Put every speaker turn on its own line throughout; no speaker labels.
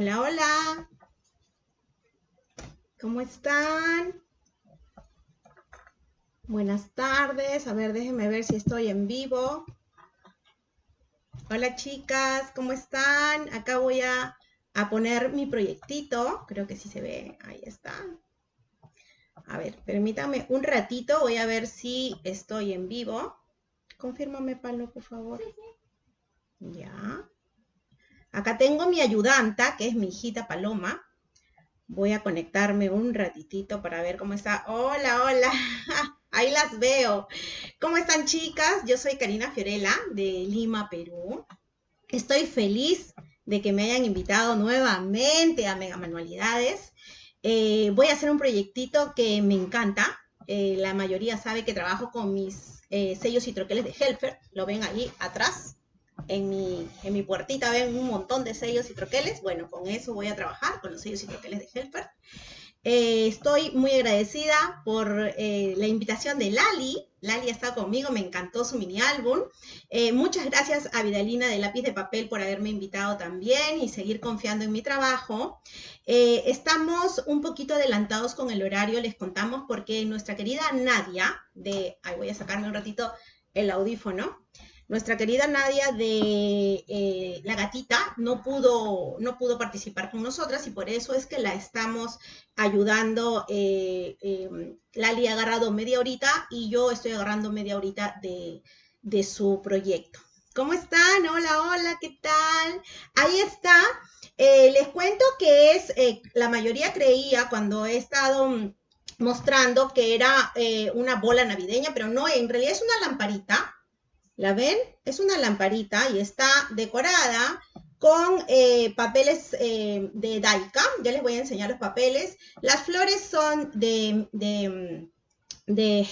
Hola, hola. ¿Cómo están? Buenas tardes. A ver, déjenme ver si estoy en vivo. Hola chicas, ¿cómo están? Acá voy a, a poner mi proyectito. Creo que sí se ve. Ahí está. A ver, permítame un ratito. Voy a ver si estoy en vivo. Confírmame, Palo, por favor. Ya. Acá tengo mi ayudanta, que es mi hijita Paloma. Voy a conectarme un ratitito para ver cómo está. Hola, hola. Ahí las veo. ¿Cómo están, chicas? Yo soy Karina Fiorella de Lima, Perú. Estoy feliz de que me hayan invitado nuevamente a Mega Manualidades. Eh, voy a hacer un proyectito que me encanta. Eh, la mayoría sabe que trabajo con mis eh, sellos y troqueles de Helfer. Lo ven ahí atrás. En mi, en mi puertita ven un montón de sellos y troqueles. Bueno, con eso voy a trabajar, con los sellos y troqueles de Helfer. Eh, estoy muy agradecida por eh, la invitación de Lali. Lali ha estado conmigo, me encantó su mini álbum. Eh, muchas gracias a Vidalina de Lápiz de Papel por haberme invitado también y seguir confiando en mi trabajo. estamos un poquito adelantados con el horario, les contamos porque nuestra querida Nadia, de, ahí voy a sacarme un ratito el audífono, nuestra querida Nadia de eh, La Gatita no pudo, no pudo participar con nosotras y por eso es que la estamos ayudando. Eh, em, Lali ha agarrado media horita y yo estoy agarrando media horita de, de su proyecto. ¿Cómo están? Hola, hola, ¿qué tal? Ahí está. Eh, les cuento que es, eh, la mayoría creía cuando he estado mostrando que era una bola navideña, pero no, en realidad es una lamparita ¿La ven? Es una lamparita y está decorada con eh, papeles eh, de Daika. Ya les voy a enseñar los papeles. Las flores son de, de,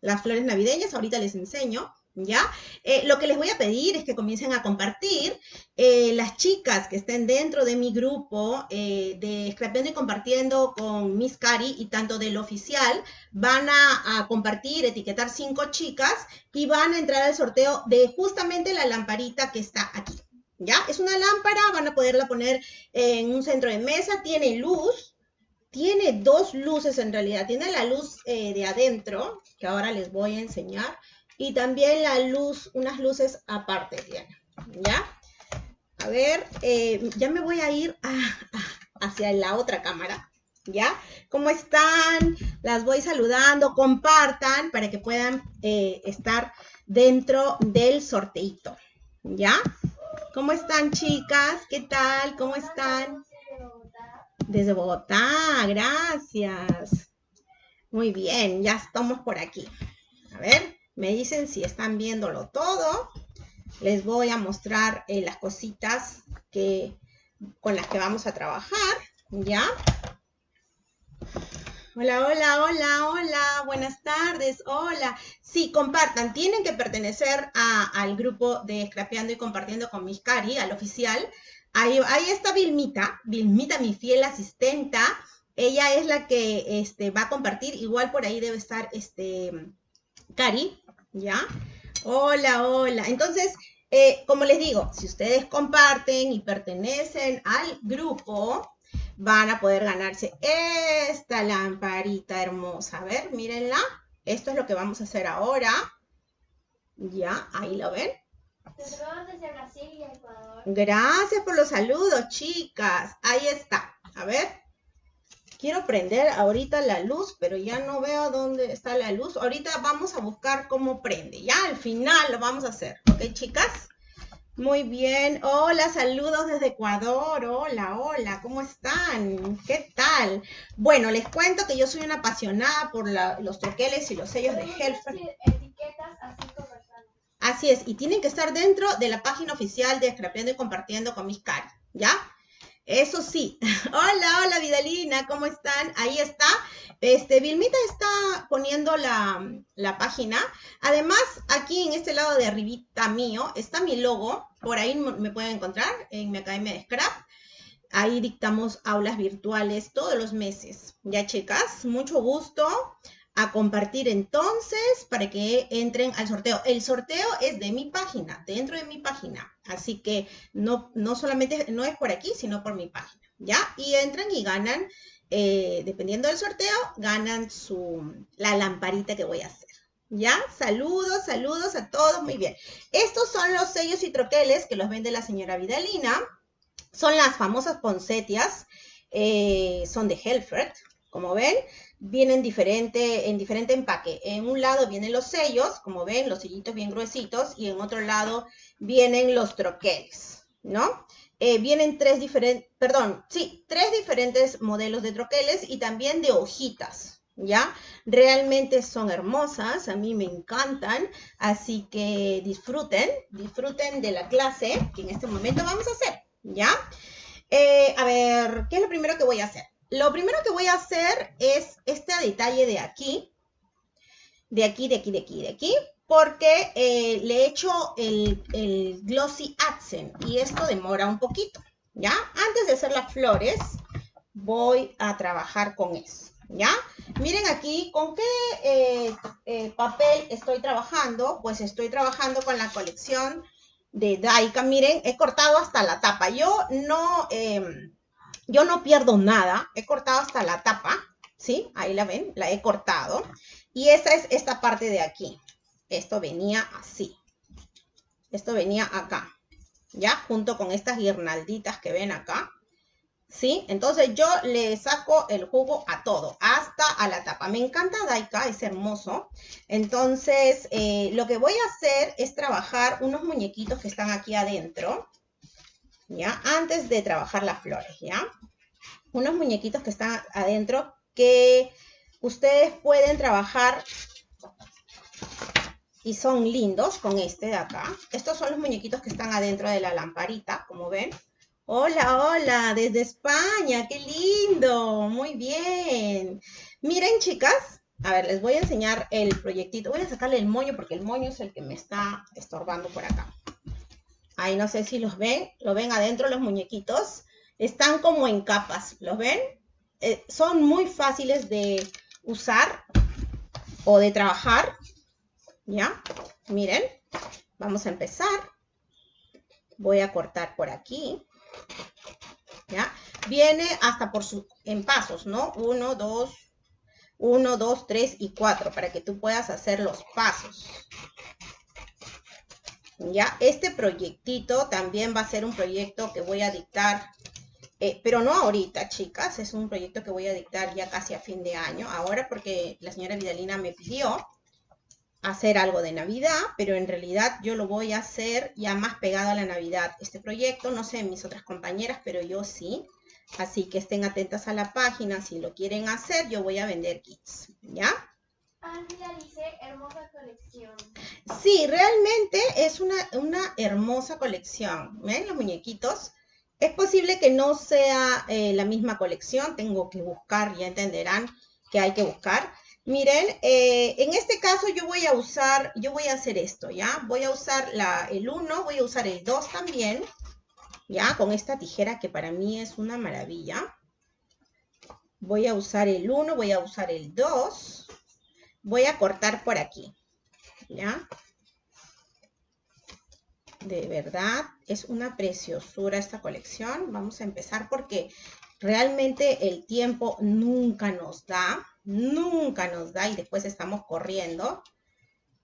las flores navideñas. Ahorita les enseño. ¿ya? Eh, lo que les voy a pedir es que comiencen a compartir. Las chicas que estén dentro de mi grupo de Scrapeando y Compartiendo con Miss Cari y tanto del oficial van a, compartir, etiquetar cinco chicas y van a entrar al sorteo de justamente la lamparita que está aquí. ¿Ya? Es una lámpara, van a poderla poner en un centro de mesa, tiene luz, tiene dos luces en realidad, tiene la luz de adentro, que ahora les voy a enseñar, y también la luz, unas luces aparte ¿ya? A ver, eh, ya me voy a ir hacia la otra cámara, ¿ya? ¿Cómo están? Las voy saludando, compartan para que puedan eh, estar dentro del sorteito, ¿ya? ¿Cómo están, chicas? ¿Qué tal? ¿Cómo están? Desde Bogotá, gracias. Muy bien, ya estamos por aquí. A ver. Me dicen si están viéndolo todo. Les voy a mostrar eh, las cositas que, con las que vamos a trabajar. ¿Ya? Hola, hola, hola, hola, buenas tardes, hola. Sí, compartan, tienen que pertenecer al grupo de Scrapeando y Compartiendo con Miss Cari, al oficial. Ahí, está Vilmita, Vilmita, mi fiel asistenta. Ella es la que este, va a compartir, igual por ahí debe estar este, Cari, ¿ya? Hola, hola. Entonces, eh, como les digo, si ustedes comparten y pertenecen al grupo, van a poder ganarse esta lamparita hermosa. A ver, mírenla. Esto es lo que vamos a hacer ahora. Ya, ahí lo ven. Gracias por los saludos, chicas. Ahí está. A ver. Quiero prender ahorita la luz, pero ya no veo dónde está la luz. Ahorita vamos a buscar cómo prende. Ya al final lo vamos a hacer. ¿Ok, chicas? Muy bien. Hola, saludos desde Ecuador. Hola, hola, ¿cómo están? ¿Qué tal? Bueno, les cuento que yo soy una apasionada por los troqueles y los sellos de Helfer. Así es, y tienen que estar dentro de la página oficial de Scrapeando y Compartiendo con mis caras, ¿ya? Eso sí. Hola, hola Vidalina, ¿cómo están? Ahí está. Este, Vilmita está poniendo la, página. Además, aquí en este lado de arribita mío está mi logo. Por ahí me pueden encontrar en mi academia de Scrap. Ahí dictamos aulas virtuales todos los meses. Ya, chicas, mucho gusto a compartir entonces para que entren al sorteo. El sorteo es de mi página, dentro de mi página. Así que no, no solamente, no es por aquí, sino por mi página. ¿Ya? Y entran y ganan, eh, dependiendo del sorteo, ganan su, la lamparita que voy a hacer. ¿Ya? Saludos, saludos a todos. Muy bien. Estos son los sellos y troqueles que los vende la señora Vidalina. Son las famosas poncetias. Eh, son de Helfert, como ven vienen diferente, en diferente empaque. En un lado vienen los sellos, como ven, los sellitos bien gruesitos, y en otro lado vienen los troqueles, ¿no? Eh, vienen tres diferentes, perdón, sí, tres diferentes modelos de troqueles y también de hojitas, ¿ya? Realmente son hermosas, a mí me encantan, así que disfruten, disfruten de la clase que en este momento vamos a hacer, ¿ya? Eh, a ver, ¿qué es lo primero que voy a hacer? Lo primero que voy a hacer es este detalle de aquí, de aquí, de aquí, de aquí, de aquí, porque eh, le he hecho el, Glossy Accent y esto demora un poquito, ¿ya? Antes de hacer las flores, voy a trabajar con eso, ¿ya? Miren aquí, ¿con qué eh, eh, papel estoy trabajando? Pues estoy trabajando con la colección de Daika. Miren, he cortado hasta la tapa. Yo no... Yo no pierdo nada, he cortado hasta la tapa, ¿sí? Ahí la ven, la he cortado. Y esa es esta parte de aquí. Esto venía así. Esto venía acá, ¿ya? Junto con estas guirnalditas que ven acá. ¿Sí? Entonces yo le saco el jugo a todo, hasta a la tapa. Me encanta Daika, es hermoso. Entonces, eh, lo que voy a hacer es trabajar unos muñequitos que están aquí adentro. ¿Ya? Antes de trabajar las flores, ¿ya? Unos muñequitos que están adentro que ustedes pueden trabajar y son lindos con este de acá. Estos son los muñequitos que están adentro de la lamparita, como ven. Hola, hola, desde España, qué lindo, muy bien. Miren, chicas, a ver, les voy a enseñar el proyectito. Voy a sacarle el moño porque el moño es el que me está estorbando por acá. Ahí no sé si los ven, lo ven adentro los muñequitos. Están como en capas, ¿los ven? Eh, son muy fáciles de usar o de trabajar. ¿Ya? Miren, vamos a empezar. Voy a cortar por aquí. ¿Ya? Viene hasta por su, en pasos, ¿no? Uno, dos, uno, dos, tres y cuatro, para que tú puedas hacer los pasos. ¿Ya? Este proyectito también va a ser un proyecto que voy a dictar, eh, pero no ahorita, chicas, es un proyecto que voy a dictar ya casi a fin de año, ahora porque la señora Vidalina me pidió hacer algo de Navidad, pero en realidad yo lo voy a hacer ya más pegado a la Navidad. Este proyecto, no sé mis otras compañeras, pero yo sí. Así que estén atentas a la página, si lo quieren hacer, yo voy a vender kits, ¿ya?
Colección.
Sí, realmente es una, hermosa colección. ¿Ven los muñequitos? Es posible que no sea eh, la misma colección, tengo que buscar, ya entenderán que hay que buscar. Miren, eh, en este caso yo voy a usar, yo voy a hacer esto, ¿ya? Voy a usar la, el 1, voy a usar el 2 también, ¿ya? Con esta tijera que para mí es una maravilla. Voy a usar el 1, voy a usar el 2 voy a cortar por aquí, ¿ya? De verdad, es una preciosura esta colección. Vamos a empezar porque realmente el tiempo nunca nos da, nunca nos da y después estamos corriendo.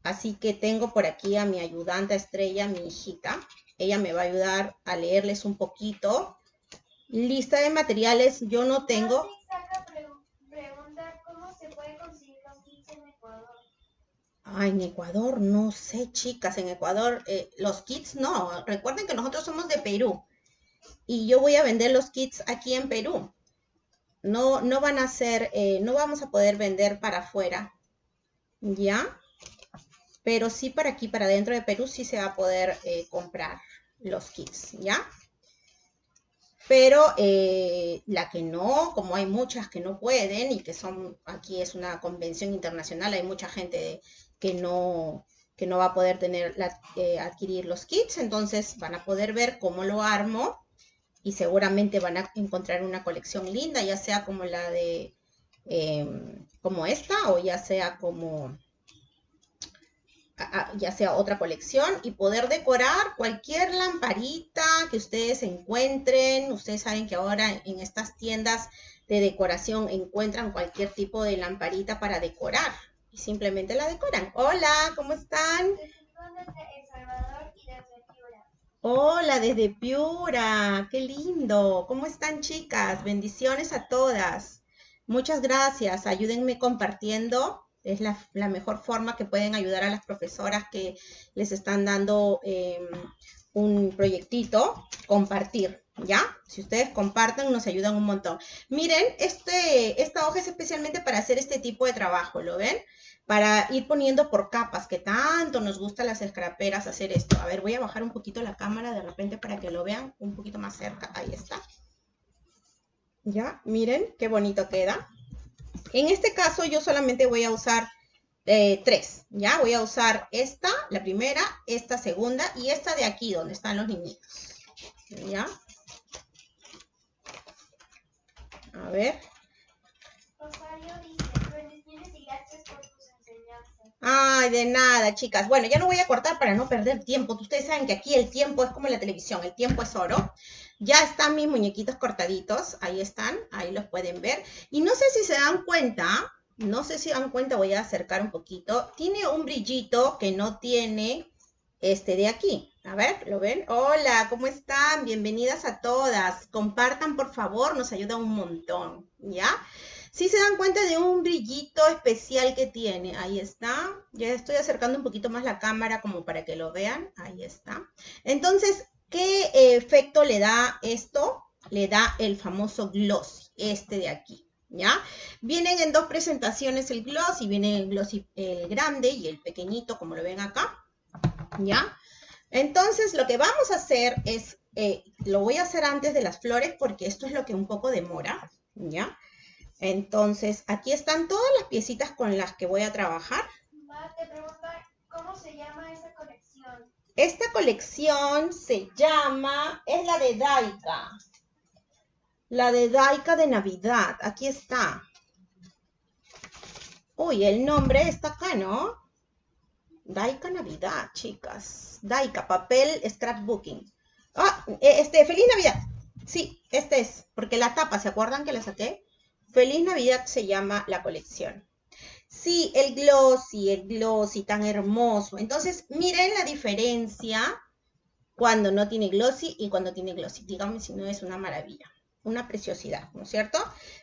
Así que tengo por aquí a mi ayudante estrella, mi hijita. Ella me va a ayudar a leerles un poquito. Lista de materiales, yo no tengo... Ay, en Ecuador, no sé, chicas, en Ecuador eh, los kits no. Recuerden que nosotros somos de Perú y yo voy a vender los kits aquí en Perú. No, no van a ser, eh, no vamos a poder vender para afuera, ¿ya? Pero sí para aquí, para dentro de Perú, sí se va a poder eh, comprar los kits, ¿ya? Pero la que no, como hay muchas que no pueden y que son, aquí es una convención internacional, hay mucha gente de, que no, que no va a poder tener eh, adquirir los kits, entonces van a poder ver cómo lo armo y seguramente van a encontrar una colección linda, ya sea como la de em, como esta o ya sea como ya sea otra colección y poder decorar cualquier lamparita que ustedes encuentren. Ustedes saben que ahora en estas tiendas de decoración encuentran cualquier tipo de lamparita para decorar y simplemente la decoran. Hola, ¿cómo están? Hola, desde Piura, qué lindo. ¿Cómo están chicas? Bendiciones a todas. Muchas gracias. Ayúdenme compartiendo es la, mejor forma que pueden ayudar a las profesoras que les están dando em, un proyectito, compartir, ¿ya? Si ustedes comparten, nos ayudan un montón. Miren, este, esta hoja es especialmente para hacer este tipo de trabajo, ¿lo ven? Para ir poniendo por capas, que tanto nos gusta las escraperas hacer esto. A ver, voy a bajar un poquito la cámara de repente para que lo vean un poquito más cerca. Ahí está. ¿Ya? Miren qué bonito queda. En este caso yo solamente voy a usar eh, tres, ¿ya? Voy a usar esta, la primera, esta segunda y esta de aquí donde están los niñitos, ¿ya? A ver. Ay, de nada, chicas. Bueno, ya no voy a cortar para no perder tiempo. Ustedes saben que aquí el tiempo es como la televisión, el tiempo es oro. Ya están mis muñequitos cortaditos, ahí están, ahí los pueden ver. Y no sé si se dan cuenta, no sé si se dan cuenta, voy a acercar un poquito. Tiene un brillito que no tiene este de aquí. A ver, ¿lo ven? Hola, ¿cómo están? Bienvenidas a todas. Compartan, por favor, nos ayuda un montón, ¿ya? Si se dan cuenta de un brillito especial que tiene, ahí está. Ya estoy acercando un poquito más la cámara como para que lo vean. Ahí está. Entonces, ¿Qué efecto le da esto? Le da el famoso gloss, este de aquí, ¿ya? Vienen en dos presentaciones el gloss y viene el gloss el grande y el pequeñito, como lo ven acá, ¿ya? Entonces, lo que vamos a hacer es, eh, lo voy a hacer antes de las flores porque esto es lo que un poco demora, ¿ya? Entonces, aquí están todas las piecitas con las que voy a trabajar.
te pregunta, ¿cómo se llama esa colección?
Esta colección se llama, es la de Daika. La de Daika de Navidad. Aquí está. Uy, el nombre está acá, ¿no? Daika Navidad, chicas. Daika, papel scrapbooking. Ah, e, este, Feliz Navidad. Sí, este es, porque la tapa, ¿se acuerdan que la saqué? Feliz Navidad se llama la colección. Sí, el glossy, el glossy tan hermoso. Entonces, miren la diferencia cuando no tiene glossy y cuando tiene glossy. Díganme si no es una maravilla, una preciosidad, ¿no es cierto?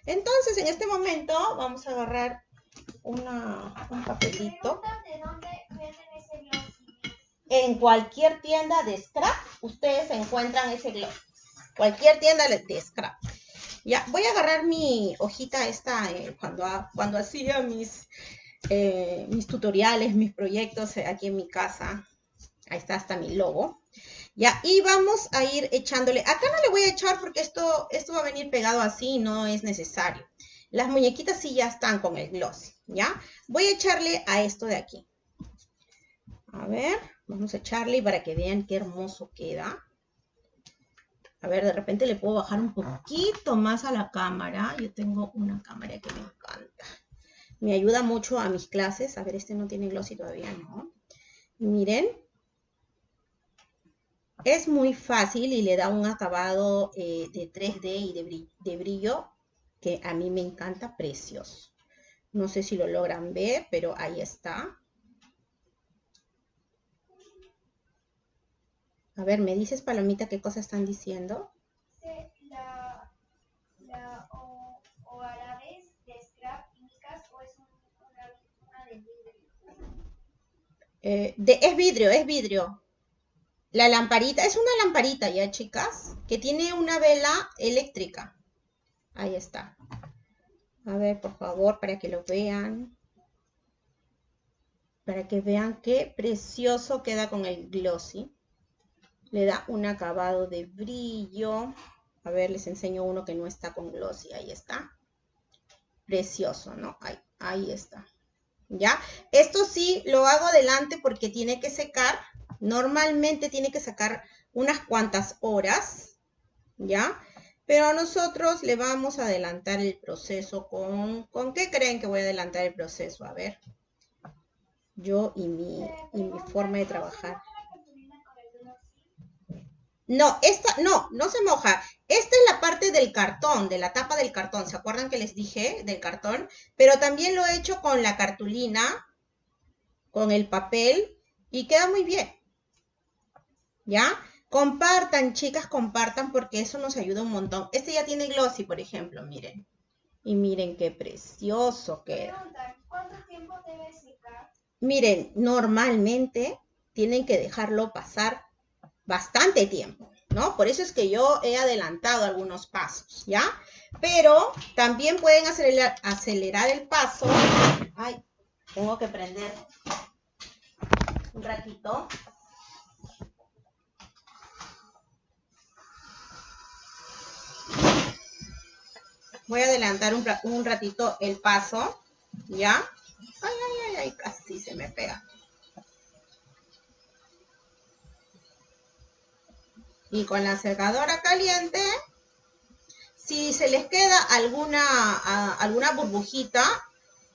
Entonces, en este momento vamos a agarrar una, un papelito.
¿De dónde?
En cualquier tienda de scrap, ustedes encuentran ese glossy. Cualquier tienda de scrap. Ya, voy a agarrar mi hojita esta eh, cuando, cuando hacía mis, eh, mis tutoriales, mis proyectos eh, aquí en mi casa. Ahí está hasta mi logo. Ya, y vamos a ir echándole. Acá no le voy a echar porque esto, esto va a venir pegado así, no es necesario. Las muñequitas sí ya están con el gloss, ¿ya? Voy a echarle a esto de aquí. A ver, vamos a echarle para que vean qué hermoso queda. A ver, de repente le puedo bajar un poquito más a la cámara. Yo tengo una cámara que me encanta. Me ayuda mucho a mis clases. A ver, este no tiene glossy todavía, ¿no? miren. Es muy fácil y le da un acabado eh, de 3D y de de brillo que a mí me encanta, precioso. No sé si lo logran ver, pero ahí está. A ver, ¿me dices, Palomita, qué cosas están diciendo?
La, la o, o de scrap o es una, una de vidrio.
Eh, de, es vidrio, es vidrio. La lamparita, es una lamparita ya, chicas, que tiene una vela eléctrica. Ahí está. A ver, por favor, para que lo vean. Para que vean qué precioso queda con el glossy le da un acabado de brillo. A ver, les enseño uno que no está con glossy. Ahí está. Precioso, ¿no? Ahí, ahí está. ¿Ya? Esto sí lo hago adelante porque tiene que secar. Normalmente tiene que sacar unas cuantas horas. ¿Ya? Pero nosotros le vamos a adelantar el proceso con... ¿Con qué creen que voy a adelantar el proceso? A ver. Yo y mi, y mi forma de trabajar. No, esta, no, no se moja. Esta es la parte del cartón, de la tapa del cartón. ¿Se acuerdan que les dije del cartón? Pero también lo he hecho con la cartulina, con el papel, y queda muy bien. ¿Ya? Compartan, chicas, compartan porque eso nos ayuda un montón. Este ya tiene glossy, por ejemplo, miren. Y miren qué precioso queda.
¿Cuánto tiempo debe secar?
Miren, normalmente tienen que dejarlo pasar bastante tiempo, ¿no? Por eso es que yo he adelantado algunos pasos, ¿ya? Pero también pueden acelerar, acelerar el paso. Ay, tengo que prender un ratito. Voy a adelantar un, un ratito el paso, ¿ya? Ay, ay, ay, ay, casi se me pega. Y con la secadora caliente, si se les queda alguna, alguna burbujita,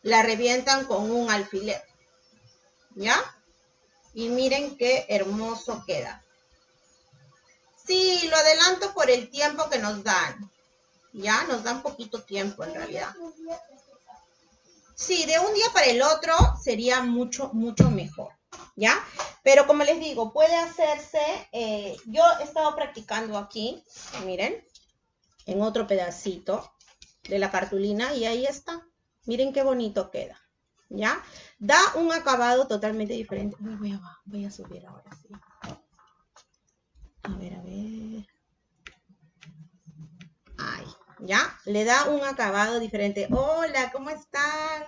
la revientan con un alfiler. ¿Ya? Y miren qué hermoso queda. Sí, lo adelanto por el tiempo que nos dan. Ya, nos dan poquito tiempo en realidad. Sí, de un día para el otro sería mucho, mucho mejor. ¿Ya? Pero como les digo, puede hacerse, eh, yo he estado practicando aquí, miren, en otro pedacito de la cartulina y ahí está. Miren qué bonito queda, ¿ya? Da un acabado totalmente diferente. Voy a, subir ahora, sí. A ver, a ver. Ahí, ¿ya? Le da un acabado diferente. Hola, ¿cómo están?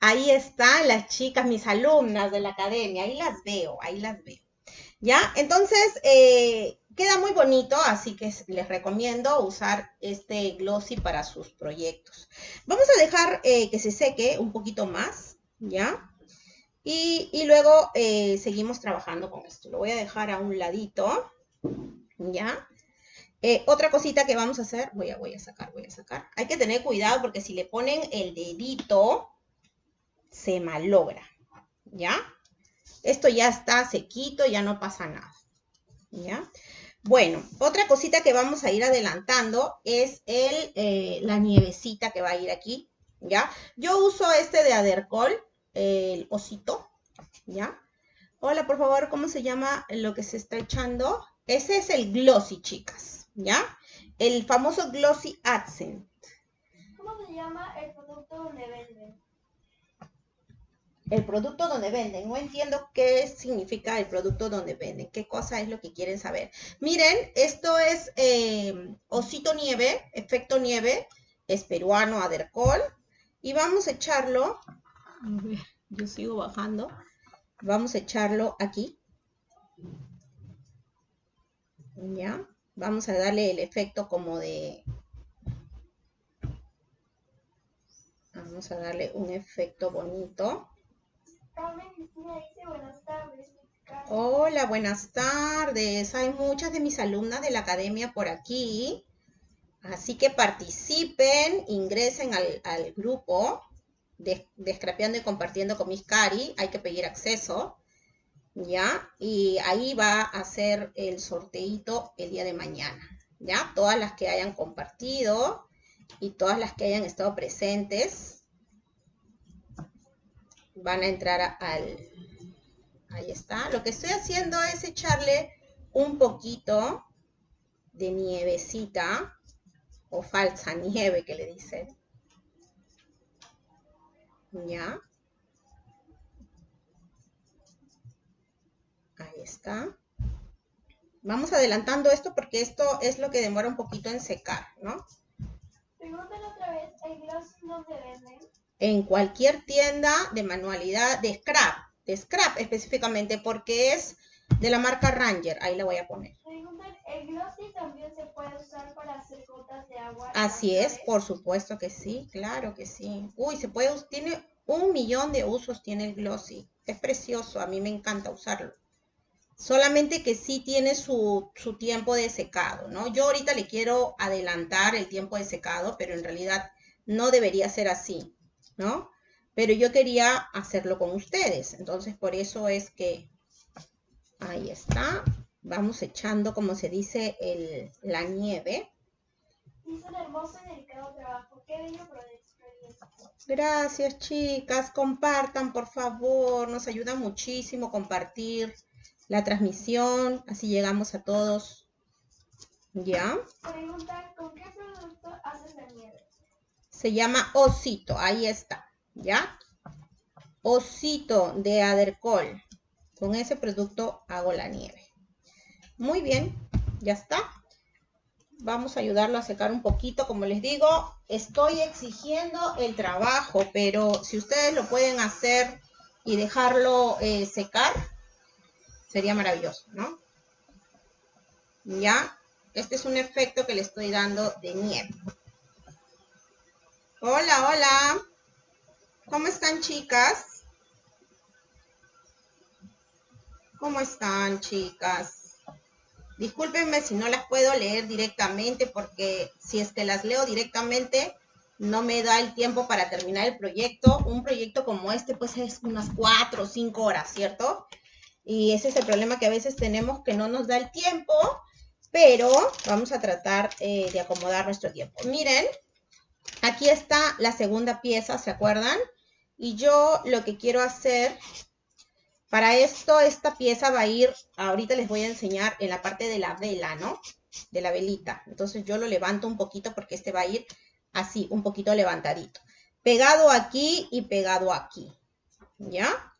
Ahí están las chicas, mis alumnas de la academia, ahí las veo, ahí las veo. ¿Ya? Entonces, eh, queda muy bonito, así que les recomiendo usar este glossy para sus proyectos. Vamos a dejar eh, que se seque un poquito más, ¿ya? Y, luego eh, seguimos trabajando con esto. Lo voy a dejar a un ladito, ¿ya? otra cosita que vamos a hacer, voy a, voy a sacar, voy a sacar. Hay que tener cuidado porque si le ponen el dedito, se malogra, ¿ya? Esto ya está sequito, ya no pasa nada, ¿ya? Bueno, otra cosita que vamos a ir adelantando es el, eh, la nievecita que va a ir aquí, ¿ya? Yo uso este de Adercol, el osito, ¿ya? Hola, por favor, ¿cómo se llama lo que se está echando? Ese es el Glossy, chicas, ¿ya? El famoso Glossy Accent.
¿Cómo se llama el producto donde venden?
El producto donde venden. No entiendo qué significa el producto donde venden, qué cosa es lo que quieren saber. Miren, esto es eh, Osito Nieve, efecto nieve, es peruano, Adercol. Y vamos a echarlo, yo sigo bajando. Vamos a echarlo aquí. Ya, vamos a darle el efecto como de... Vamos a darle un efecto bonito. Hola, buenas tardes. Hay muchas de mis alumnas de la academia por aquí. Así que participen, ingresen al, grupo de, Scrapeando y Compartiendo con Miss Cari. Hay que pedir acceso. ¿Ya? Y ahí va a ser el sorteito el día de mañana. ¿Ya? Todas las que hayan compartido y todas las que hayan estado presentes van a entrar al... Ahí está. Lo que estoy haciendo es echarle un poquito de nievecita o falsa nieve que le dicen. ¿Ya? Ahí está. Vamos adelantando esto porque esto es lo que demora un poquito en secar, ¿no?
Pregúntale otra vez, ¿el gloss no se?
En cualquier tienda de manualidad, de scrap, de scrap específicamente, porque es de la marca Ranger. Ahí la voy a poner.
¿El glossy también se puede usar para hacer gotas de agua?
Así es, por supuesto que sí, claro que sí. Uy, se puede, tiene un millón de usos, tiene el glossy. Es precioso, a mí me encanta usarlo. Solamente que sí tiene su, su tiempo de secado, ¿no? Yo ahorita le quiero adelantar el tiempo de secado, pero en realidad no debería ser así, ¿no? Pero yo quería hacerlo con ustedes. Entonces, por eso es que ahí está. Vamos echando, como se dice, el, la nieve.
Hizo un hermoso y delicado trabajo. Qué bello proyecto.
Gracias, chicas. Compartan, por favor. Nos ayuda muchísimo compartir la transmisión. Así llegamos a todos. ¿Ya?
Pregunta, ¿con qué producto haces la nieve?
Se llama Osito. Ahí está. ¿Ya? Osito de Adercol. Con ese producto hago la nieve. Muy bien. Ya está. Vamos a ayudarlo a secar un poquito. Como les digo, estoy exigiendo el trabajo, pero si ustedes lo pueden hacer y dejarlo eh, secar, sería maravilloso, ¿no? Ya, este es un efecto que le estoy dando de nieve. Hola, hola. ¿Cómo están, chicas? ¿Cómo están, chicas? Discúlpenme si no las puedo leer directamente porque si es que las leo directamente no me da el tiempo para terminar el proyecto. Un proyecto como este pues es unas cuatro o cinco horas, ¿cierto? Y ese es el problema que a veces tenemos que no nos da el tiempo, pero vamos a tratar eh, de acomodar nuestro tiempo. Miren, aquí está la segunda pieza, ¿se acuerdan? Y yo lo que quiero hacer para esto, esta pieza va a ir, ahorita les voy a enseñar en la parte de la vela, ¿no? De la velita. Entonces yo lo levanto un poquito porque este va a ir así, un poquito levantadito. Pegado aquí y pegado aquí, ¿ya?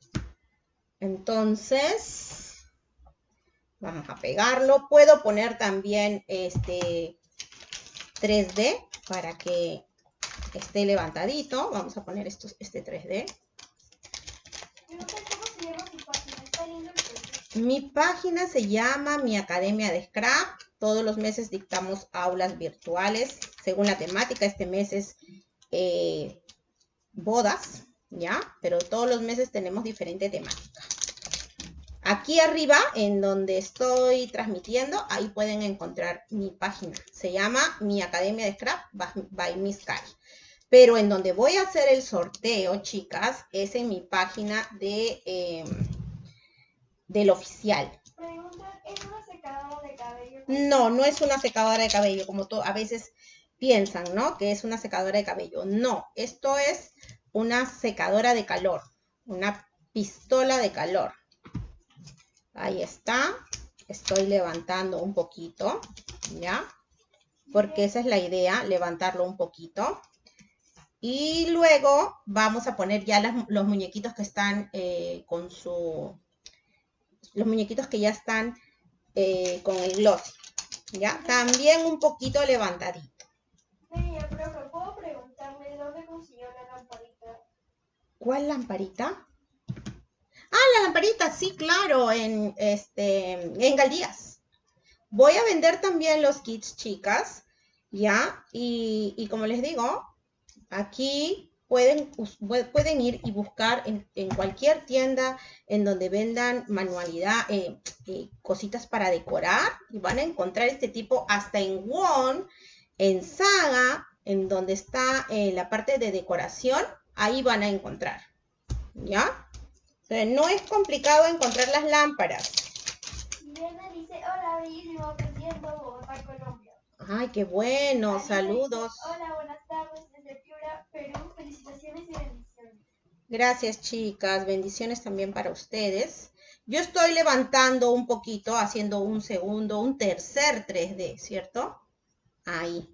Entonces, vamos a pegarlo. Puedo poner también este 3D para que esté levantadito. Vamos a poner esto, este 3D. Mi página se llama Mi Academia de Scrap. Todos los meses dictamos aulas virtuales según la temática. Este mes es eh, bodas, ¿ya? Pero todos los meses tenemos diferente temática. Aquí arriba, en donde estoy transmitiendo, ahí pueden encontrar mi página. Se llama Mi Academia de Scrap by Miss Kai. Pero en donde voy a hacer el sorteo, chicas, es en mi página de... Em, del oficial.
¿es una secadora de cabello?
No, no es una secadora de cabello, como a veces piensan, ¿no? Que es una secadora de cabello. No, esto es una secadora de calor, una pistola de calor. Ahí está. Estoy levantando un poquito, ¿ya? Porque esa es la idea, levantarlo un poquito. Y luego vamos a poner ya los muñequitos que están eh, con su los muñequitos que ya están eh, con el gloss, ¿ya? También un poquito levantadito.
Sí, pero ¿puedo preguntarle dónde consiguió la lamparita?
¿Cuál lamparita? Ah, la lamparita, sí, claro, en, este, en Galdías. Voy a vender también los kits, chicas, ¿ya? Y, y como les digo, aquí pueden, pueden ir y buscar en, cualquier tienda en donde vendan manualidad, eh, eh, cositas para decorar y van a encontrar este tipo hasta en Won, en Saga, en donde está eh, la parte de decoración, ahí van a encontrar. ¿Ya? no es complicado encontrar las lámparas.
dice, hola, bellísimo, aprendiendo Bogotá, Colombia.
Ay, qué bueno, saludos.
hola, buenas tardes, desde Perú. Felicitaciones y bendiciones.
Gracias, chicas. Bendiciones también para ustedes. Yo estoy levantando un poquito, haciendo un segundo, un tercer 3D, ¿cierto? Ahí.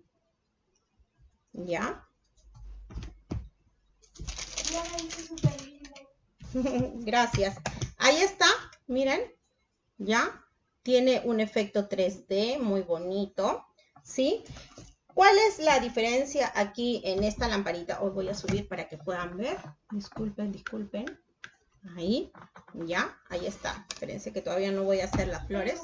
¿Ya? Gracias. Ahí está, miren, ¿ya? Tiene un efecto 3D muy bonito, ¿sí? ¿Cuál es la diferencia aquí en esta lamparita? Os voy a subir para que puedan ver. Disculpen, disculpen. Ahí, ya, ahí está. Espérense que todavía no voy a hacer las flores.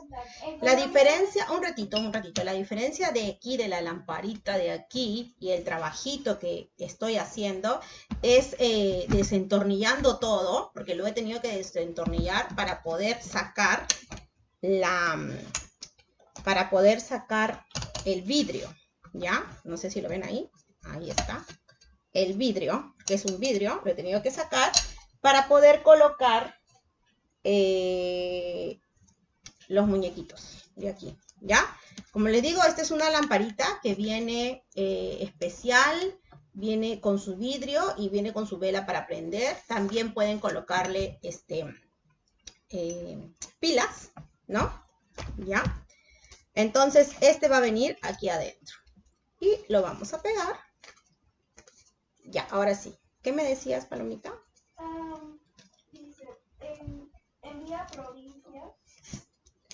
La diferencia, un ratito, un ratito. La diferencia de aquí, de la lamparita de aquí y el trabajito que estoy haciendo es eh, desentornillando todo, porque lo he tenido que desentornillar para poder sacar la, para poder sacar el vidrio, ¿ya? No sé si lo ven ahí, ahí está. El vidrio, que es un vidrio, lo he tenido que sacar para poder colocar eh, los muñequitos de aquí, ¿ya? Como les digo, esta es una lamparita que viene eh, especial, viene con su vidrio y viene con su vela para prender. También pueden colocarle este, eh, pilas, ¿no? ¿Ya? Entonces, este va a venir aquí adentro. Y lo vamos a pegar. Ya, ahora sí. ¿Qué me decías, Palomita?
Um, dice, en, envía provincias.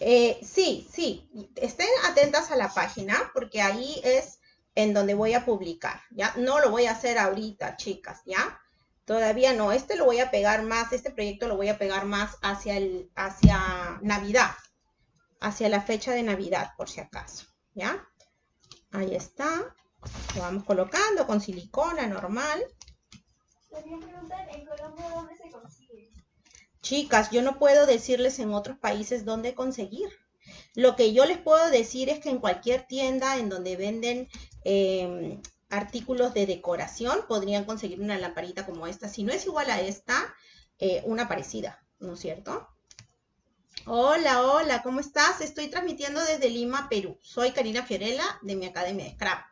Eh, sí, sí. Estén atentas a la página porque ahí es en donde voy a publicar, ¿ya? No lo voy a hacer ahorita, chicas, ¿ya? Todavía no. Este lo voy a pegar más, este proyecto lo voy a pegar más hacia, el, hacia Navidad, hacia la fecha de Navidad, por si acaso, ¿ya? Ahí está. Lo vamos colocando con silicona normal.
Dónde se consigue.
Chicas, yo no puedo decirles en otros países dónde conseguir. Lo que yo les puedo decir es que en cualquier tienda en donde venden eh, artículos de decoración podrían conseguir una lamparita como esta. Si no es igual a esta, eh, una parecida, ¿no es cierto? Hola, hola, ¿cómo estás? Estoy transmitiendo desde Lima, Perú. Soy Karina Fiorella de mi Academia de Scrap.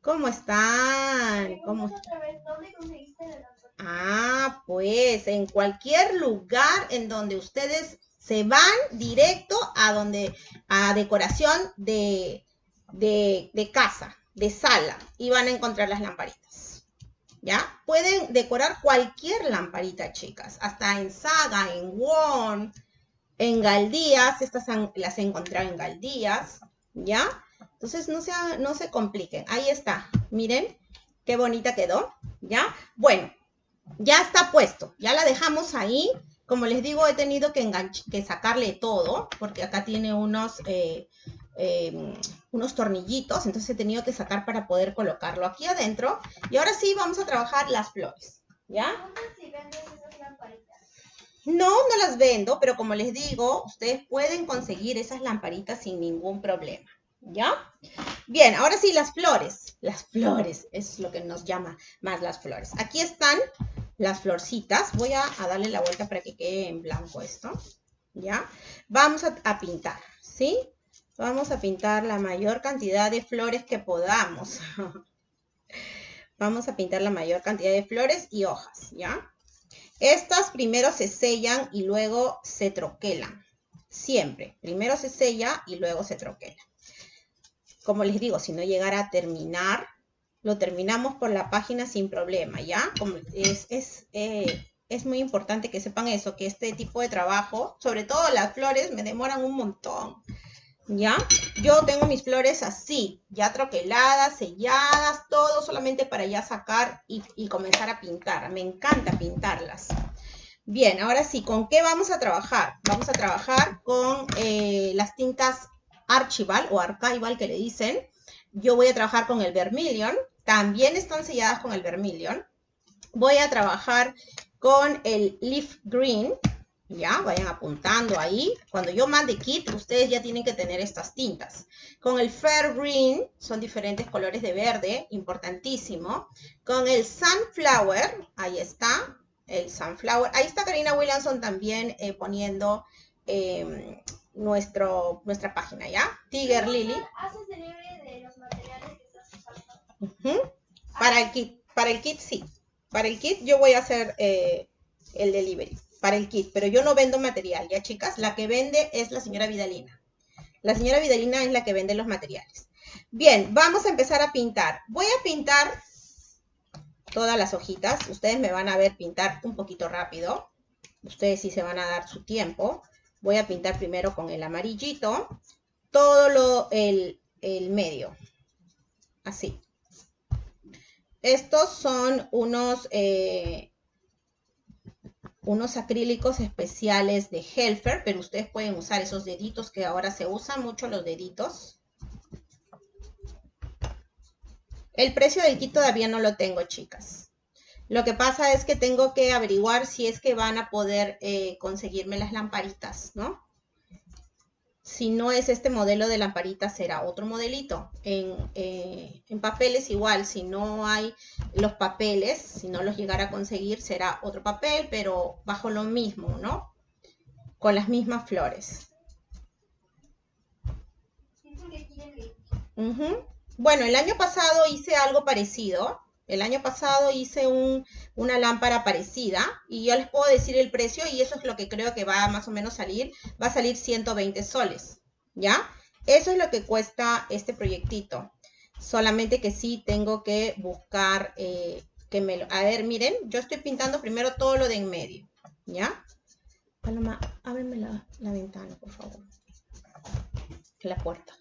¿Cómo están? ¿Cómo
¿dónde conseguiste la?
Ah, pues en cualquier lugar en donde ustedes se van directo a donde, a decoración de, de, de casa, de sala, y van a encontrar las lamparitas. ¿Ya? Pueden decorar cualquier lamparita, chicas, hasta en Saga, en Won, en Galdías, estas las he encontrado en Galdías, ¿ya? Entonces no se, no se compliquen. Ahí está, miren qué bonita quedó, ¿ya? Bueno, ya está puesto, ya la dejamos ahí. Como les digo, he tenido que, que sacarle todo, porque acá tiene unos, eh, eh, unos tornillitos, entonces he tenido que sacar para poder colocarlo aquí adentro. Y ahora sí, vamos a trabajar las flores, ¿ya?
Esas lamparitas.
No, no las vendo, pero como les digo, ustedes pueden conseguir esas lamparitas sin ningún problema, ¿ya? Bien, ahora sí, las flores. Las flores, es lo que nos llama más las flores. Aquí están las florcitas. Voy a, darle la vuelta para que quede en blanco esto, ¿ya? Vamos a, a pintar, ¿sí? Vamos a pintar la mayor cantidad de flores que podamos. Vamos a pintar la mayor cantidad de flores y hojas, ¿ya? Estas primero se sellan y luego se troquelan. Siempre. Primero se sella y luego se troquela. Como les digo, si no llegara a terminar, lo terminamos por la página sin problema, ¿ya? Como es, es, eh, es muy importante que sepan eso, que este tipo de trabajo, sobre todo las flores, me demoran un montón. ¿Ya? Yo tengo mis flores así, ya troqueladas, selladas, todo solamente para ya sacar y, comenzar a pintar. Me encanta pintarlas. Bien, ahora sí, ¿con qué vamos a trabajar? Vamos a trabajar con eh, las tintas Archival o Archival que le dicen. Yo voy a trabajar con el Vermilion. También están selladas con el Vermilion. Voy a trabajar con el Leaf Green. Ya, vayan apuntando ahí. Cuando yo mande kit, ustedes ya tienen que tener estas tintas. Con el Fair Green, son diferentes colores de verde, importantísimo. Con el Sunflower, ahí está, el Sunflower. Ahí está Karina Williamson también eh, poniendo eh, nuestro, nuestra página, ¿ya? Tiger Lily.
¿Haces delivery de los materiales que estás usando?
Para el kit, para el kit sí. Para el kit yo voy a hacer eh, el delivery, para el kit, pero yo no vendo material, ya chicas, la que vende es la señora Vidalina. La señora Vidalina es la que vende los materiales. Bien, vamos a empezar a pintar. Voy a pintar todas las hojitas. Ustedes me van a ver pintar un poquito rápido. Ustedes sí se van a dar su tiempo. Voy a pintar primero con el amarillito todo lo, el, el medio. Así. Estos son unos, eh, unos acrílicos especiales de Helfer, pero ustedes pueden usar esos deditos que ahora se usan mucho los deditos. El precio del kit todavía no lo tengo, chicas. Lo que pasa es que tengo que averiguar si es que van a poder eh, conseguirme las lamparitas, ¿no? Si no es este modelo de lamparita, será otro modelito. En, eh, en, papeles igual, si no hay los papeles, si no los llegara a conseguir, será otro papel, pero bajo lo mismo, ¿no? Con las mismas flores. Bueno, el año pasado hice algo parecido. El año pasado hice una lámpara parecida y yo les puedo decir el precio y eso es lo que creo que va a más o menos salir. Va a salir 120 soles, ¿ya? Eso es lo que cuesta este proyectito. Solamente que sí tengo que buscar eh, que me lo... A ver, miren, yo estoy pintando primero todo lo de en medio, ¿ya? Paloma, ábreme la, la ventana, por favor. La puerta.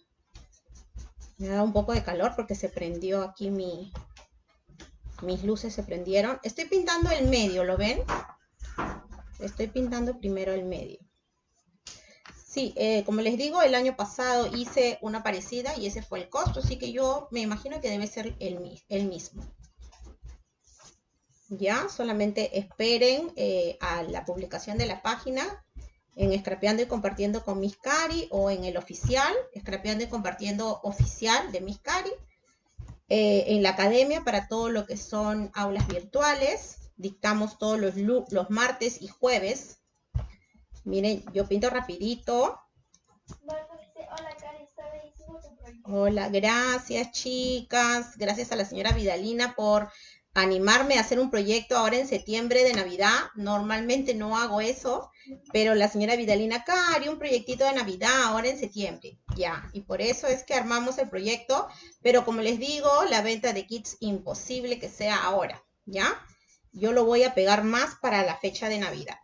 Me da un poco de calor porque se prendió aquí mi, mis luces se prendieron. Estoy pintando el medio, ¿lo ven? Estoy pintando primero el medio. Sí, eh, como les digo, el año pasado hice una parecida y ese fue el costo, así que yo me imagino que debe ser el, el mismo. Ya, solamente esperen eh, a la publicación de la página en Scrapeando y Compartiendo con Miss Cari o en el oficial, Scrapeando y Compartiendo oficial de Miss Cari. Eh, en la academia para todo lo que son aulas virtuales. Dictamos todos los, los martes y jueves. Miren, yo pinto rapidito. Hola, gracias chicas. Gracias a la señora Vidalina por animarme a hacer un proyecto ahora en septiembre de Navidad. Normalmente no hago eso, pero la señora Vidalina, acá haría un proyectito de Navidad ahora en septiembre. Ya, y por eso es que armamos el proyecto, pero como les digo, la venta de kits imposible que sea ahora, ¿ya? Yo lo voy a pegar más para la fecha de Navidad.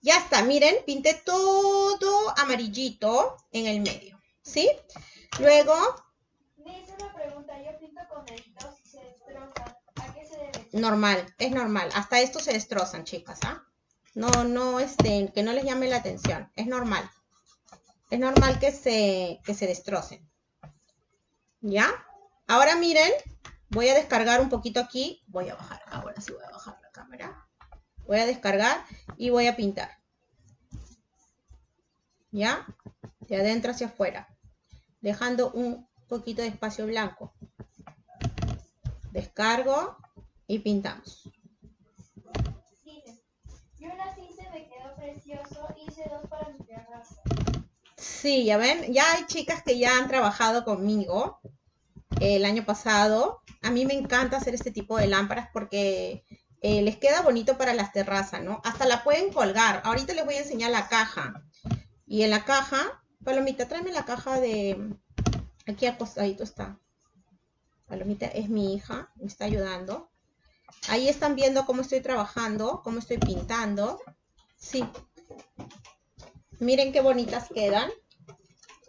Ya está, miren, pinté todo amarillito en el medio, ¿sí? Luego...
Me una pregunta, yo pinto con el
Normal, es normal. Hasta estos se destrozan, chicas, ¿ah? No, no, este, que no les llame la atención. Es normal. Es normal que se, que se destrocen. ¿Ya? Ahora miren, voy a descargar un poquito aquí. Voy a bajar, ahora sí voy a bajar la cámara. Voy a descargar y voy a pintar. ¿Ya? De adentro hacia afuera. Dejando un poquito de espacio blanco. Descargo y pintamos.
Yo me quedó precioso. Hice dos para mi terraza.
Sí, ya ven, ya hay chicas que ya han trabajado conmigo el año pasado. A mí me encanta hacer este tipo de lámparas porque eh, les queda bonito para las terrazas, ¿no? Hasta la pueden colgar. Ahorita les voy a enseñar la caja. Y en la caja, Palomita, tráeme la caja de... Aquí acostadito está. Palomita es mi hija, me está ayudando. Ahí están viendo cómo estoy trabajando, cómo estoy pintando. Sí. Miren qué bonitas quedan.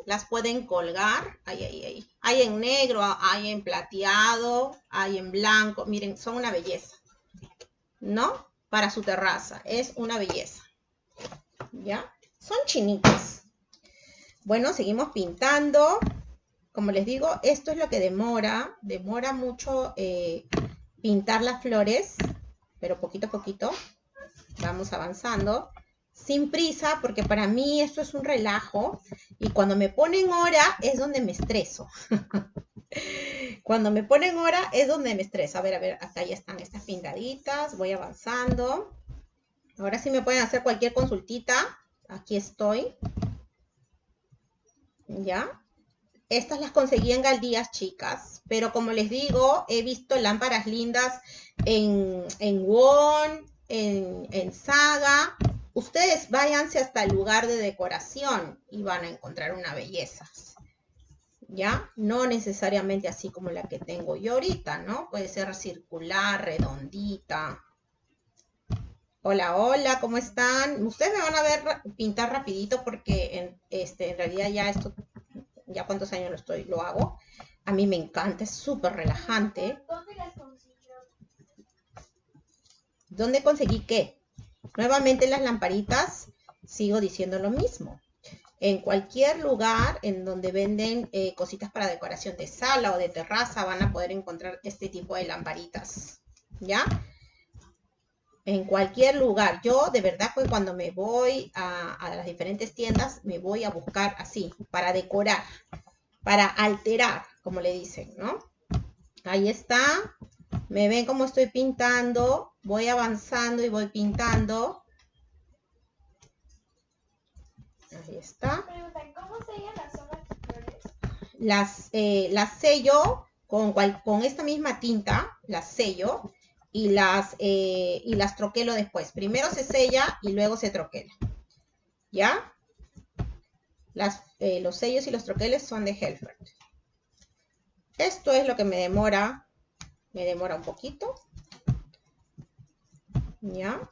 Las pueden colgar. Ahí, ahí, ahí. Hay en negro, hay en plateado, hay en blanco. Miren, son una belleza. ¿No? Para su terraza. Es una belleza. ¿Ya? Son chinitas. Bueno, seguimos pintando. Como les digo, esto es lo que demora. Demora mucho eh, pintar las flores, pero poquito a poquito vamos avanzando. Sin prisa, porque para mí esto es un relajo. Y cuando me ponen hora es donde me estreso. cuando me ponen hora es donde me estreso. A ver, a ver, acá ya están estas pintaditas. Voy avanzando. Ahora sí me pueden hacer cualquier consultita. Aquí estoy. ¿Ya? Estas las conseguí en Galdías, chicas. Pero como les digo, he visto lámparas lindas en, en Won, en, en Saga. Ustedes váyanse hasta el lugar de decoración y van a encontrar una belleza. ¿Ya? No necesariamente así como la que tengo yo ahorita, ¿no? Puede ser circular, redondita. Hola, hola, ¿cómo están? Ustedes me van a ver pintar rapidito porque en, este, en realidad ya esto ya cuántos años lo estoy, lo hago. A mí me encanta, es súper relajante.
¿Dónde las consiguió?
¿Dónde conseguí qué? Nuevamente las lamparitas, sigo diciendo lo mismo. En cualquier lugar en donde venden eh, cositas para decoración de sala o de terraza van a poder encontrar este tipo de lamparitas. ¿Ya? En cualquier lugar. Yo de verdad que cuando me voy a, a las diferentes tiendas me voy a buscar así, para decorar, para alterar, como le dicen, ¿no? Ahí está. Me ven cómo estoy pintando. Voy avanzando y voy pintando. Ahí está.
¿cómo sellan las hojas de flores?
Las, eh, las sello con, cual- con esta misma tinta, las sello y las, eh, y las troquelo después. Primero se sella y luego se troquela. ¿Ya? Las, eh, los sellos y los troqueles son de Helfert. Esto es lo que me demora, me demora un poquito. ¿Ya?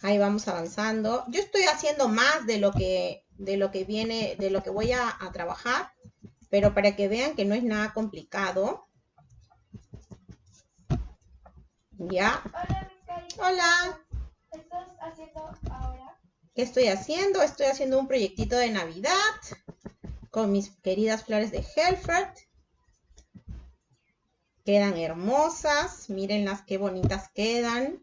Ahí vamos avanzando. Yo estoy haciendo más de lo que, de lo que viene, de lo que voy a, a trabajar, pero para que vean que no es nada complicado. ¿Ya?
Hola, mi carita.
Hola.
¿Qué estás haciendo ahora?
¿Qué estoy haciendo? Estoy haciendo un proyectito de Navidad con mis queridas flores de Helfert. Quedan hermosas. Mírenlas qué bonitas quedan.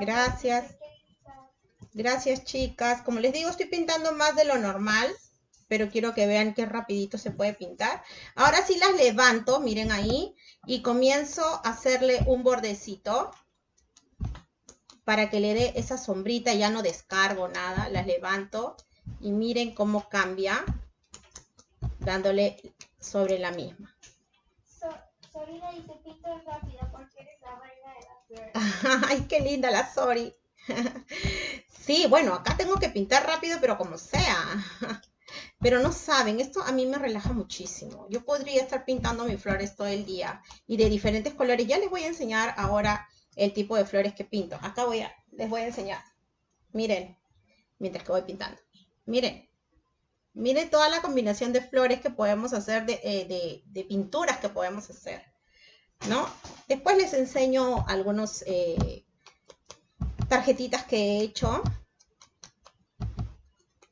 Gracias. Gracias, chicas. Como les digo, estoy pintando más de lo normal, pero quiero que vean qué rapidito se puede pintar. Ahora sí las levanto, miren ahí, y comienzo a hacerle un bordecito para que le dé esa sombrita. Ya no descargo nada, las levanto y miren cómo cambia dándole sobre la misma.
So- Sorina dice, pintas rápido porque eres la reina de las flores.
Ay, qué linda la Sori. Sí, bueno, acá tengo que pintar rápido, pero como sea. Pero no saben, esto a mí me relaja muchísimo. Yo podría estar pintando mis flores todo el día y de diferentes colores. Ya les voy a enseñar ahora el tipo de flores que pinto. Acá voy a, les voy a enseñar. Miren, mientras que voy pintando. Miren, miren toda la combinación de flores que podemos hacer, de, eh, de- pinturas que podemos hacer. ¿no? Después les enseño algunos eh, tarjetitas que he hecho.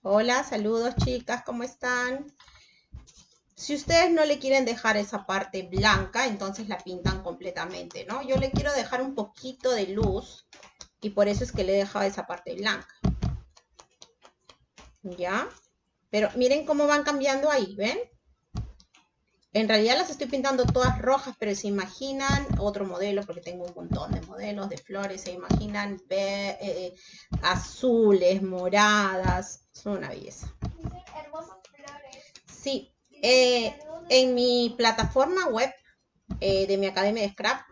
Hola, saludos chicas, ¿cómo están? Si ustedes no le quieren dejar esa parte blanca, entonces la pintan completamente, ¿no? Yo le quiero dejar un poquito de luz y por eso es que le he dejado esa parte blanca. ¿Ya? Pero miren cómo van cambiando ahí, ¿ven? En realidad las estoy pintando todas rojas, pero se imaginan otro modelo, porque tengo un montón de modelos de flores, se imaginan eh, azules, moradas, son una belleza. Sí, eh, en mi plataforma web eh, de mi academia de scrap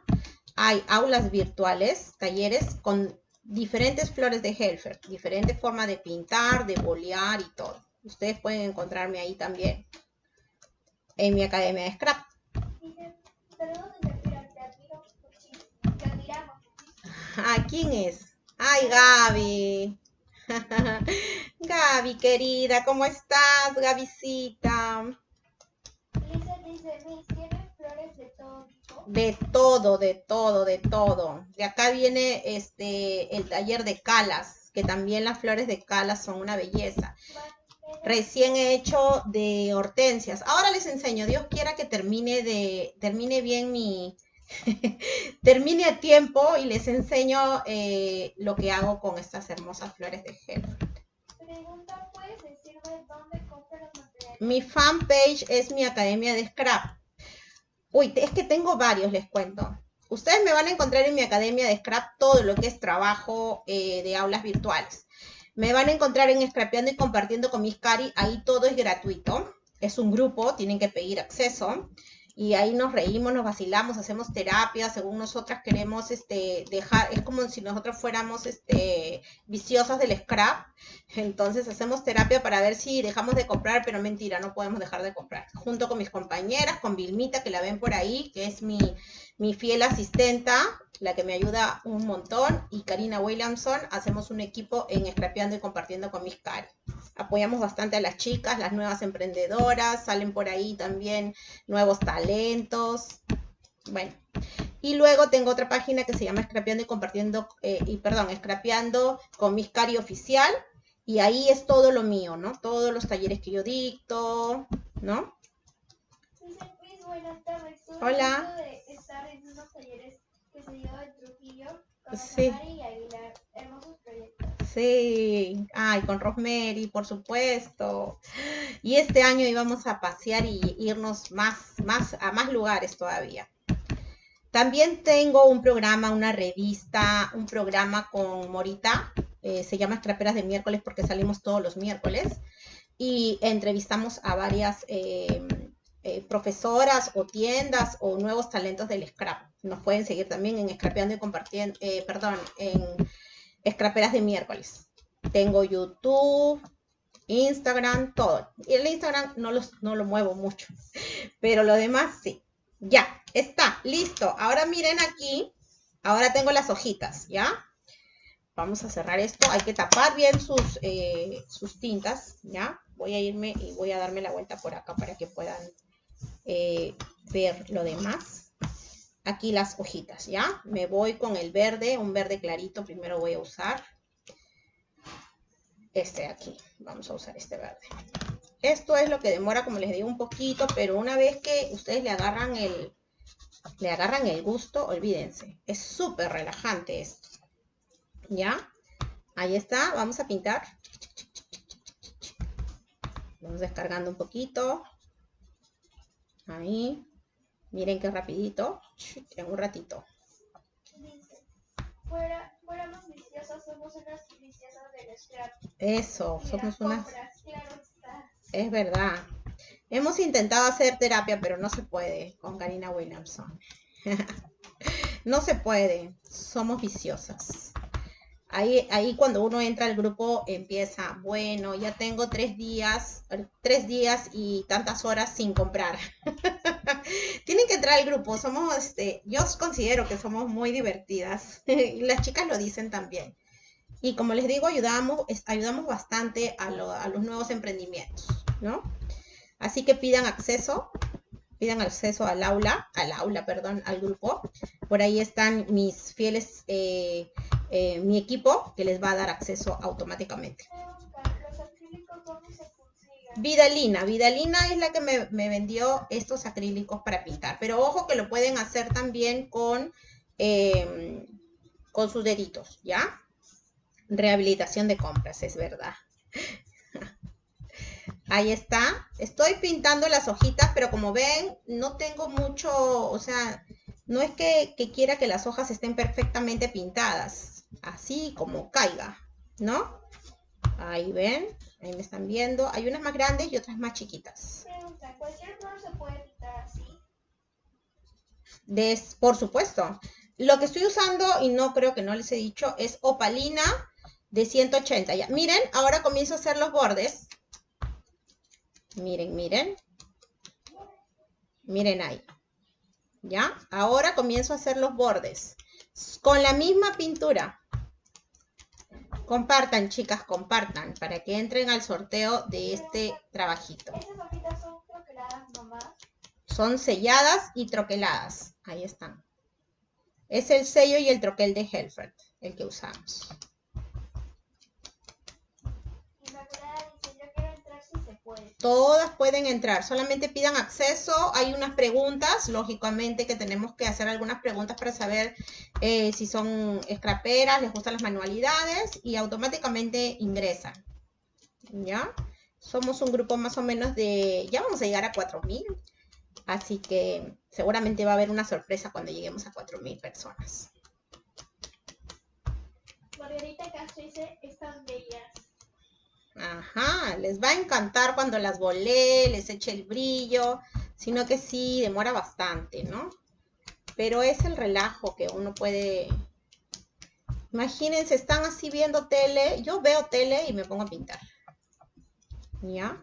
hay aulas virtuales, talleres con diferentes flores de Helfer, diferentes formas de pintar, de bolear y todo. Ustedes pueden encontrarme ahí también en mi academia de scrap. Ah, ¿quién es? Ay, Gaby. Gaby, querida, ¿cómo estás, Gabycita?
Lisa dice, Miss, ¿tienes flores de todo?
De todo, de todo, de todo. De acá viene este el taller de calas, que también las flores de calas son una belleza. Recién he hecho de hortensias. Ahora les enseño. Dios quiera que termine de termine bien mi termine a tiempo y les enseño eh, lo que hago con estas hermosas flores de gel.
Pregunta, ¿puedes decirme dónde compras los materiales?
Mi fanpage es mi academia de scrap. Uy, es que tengo varios, les cuento. Ustedes me van a encontrar en mi academia de scrap todo lo que es trabajo eh, de aulas virtuales. Me van a encontrar en Scrapeando y compartiendo con mis cari. Ahí todo es gratuito. Es un grupo, tienen que pedir acceso. Y ahí nos reímos, nos vacilamos, hacemos terapia, según nosotras queremos este, dejar, es como si nosotros fuéramos este, viciosas del scrap. Entonces hacemos terapia para ver si dejamos de comprar, pero mentira, no podemos dejar de comprar. Junto con mis compañeras, con Vilmita, que la ven por ahí, que es mi, mi fiel asistenta, la que me ayuda un montón, y Karina Williamson, hacemos un equipo en Scrapeando y compartiendo con mis cari. Apoyamos bastante a las chicas, las nuevas emprendedoras, salen por ahí también nuevos talentos. Bueno, y luego tengo otra página que se llama Scrapeando y compartiendo, eh, y perdón, Scrapeando con mis cari oficial, y ahí es todo lo mío, ¿no? Todos los talleres que yo dicto, ¿no?
Buenas tardes.
Hola.
de estar en unos talleres que se dio en Trujillo con
Sí.
Rosemary y Aguilar. Hermosos proyectos.
Sí, ay, con Rosemary, por supuesto. Y este año íbamos a pasear y irnos más, más, a más lugares todavía. También tengo un programa, una revista, un programa con Morita, eh, se llama Scraperas de miércoles porque salimos todos los miércoles y entrevistamos a varias eh, eh, profesoras o tiendas o nuevos talentos del scrap. Nos pueden seguir también en Scrapeando y Compartiendo, eh, perdón, en Scraperas de miércoles. Tengo YouTube, Instagram, todo. Y el Instagram no, los, no lo muevo mucho, pero lo demás sí. Ya, está, listo. Ahora miren aquí, ahora tengo las hojitas, ¿ya? Vamos a cerrar esto. Hay que tapar bien sus, eh, sus tintas, ¿ya? Voy a irme y voy a darme la vuelta por acá para que puedan eh, ver lo demás. Aquí las hojitas, ¿ya? Me voy con el verde, un verde clarito. Primero voy a usar este de aquí. Vamos a usar este verde. Esto es lo que demora, como les digo, un poquito, pero una vez que ustedes le agarran el, le agarran el gusto, olvídense. Es súper relajante esto. ¿Ya? Ahí está, vamos a pintar. Vamos descargando un poquito. Ahí. Miren qué rapidito. En un ratito.
Fuera, fuéramos viciosas, somos unas viciosas del scrap.
Eso, somos unas...
compras, claro está.
Es verdad. Hemos intentado hacer terapia, pero no se puede con Karina Williamson. no se puede. Somos viciosas. Ahí, ahí cuando uno entra al grupo empieza, bueno, ya tengo tres días, tres días y tantas horas sin comprar. Tienen que entrar al grupo. Somos, este, yo considero que somos muy divertidas. las chicas lo dicen también. Y como les digo, ayudamos, ayudamos bastante a los nuevos emprendimientos, ¿no? Así que pidan acceso, pidan acceso al aula, al aula, perdón, al grupo. Por ahí están mis fieles, eh, eh, mi equipo que les va a dar acceso automáticamente. Vidalina, Vidalina es la que me, vendió estos acrílicos para pintar, pero ojo que lo pueden hacer también con, eh, con sus deditos, ¿ya? Rehabilitación de compras, es verdad. Ahí está. Estoy pintando las hojitas, pero como ven, no tengo mucho, o sea, no es que quiera que las hojas estén perfectamente pintadas, así como caiga, ¿no? Ahí ven, ahí me están viendo. Hay unas más grandes y otras más chiquitas.
Pregunta, ¿cualquier flor se puede pintar así?
Des- por supuesto. Lo que estoy usando, y no creo que no les he dicho, es opalina de 180. Ya. Miren, ahora comienzo a hacer los bordes. Miren, miren. Miren ahí. ¿Ya? Ahora comienzo a hacer los bordes. Con la misma pintura. Compartan, chicas, compartan para que entren al sorteo de este trabajito.
Son
selladas y troqueladas. Ahí están. Es el sello y el troquel de Helfert, el que usamos.
Inmaculada dice, yo quiero entrar si se puede.
Todas pueden entrar, solamente pidan acceso. Hay unas preguntas, lógicamente que tenemos que hacer algunas preguntas para saber eh, si son scraperas, les gustan las manualidades y automáticamente ingresan. ¿Ya? Somos un grupo más o menos de, ya vamos a llegar a 4.000, así que seguramente va a haber una sorpresa cuando lleguemos a 4.000 personas.
Margarita Castro dice, están bellas.
Ajá, les va a encantar cuando las volé, les eche el brillo, sino que sí, demora bastante, ¿no? Pero es el relajo que uno puede... Imagínense, están así viendo tele, yo veo tele y me pongo a pintar. ¿Ya?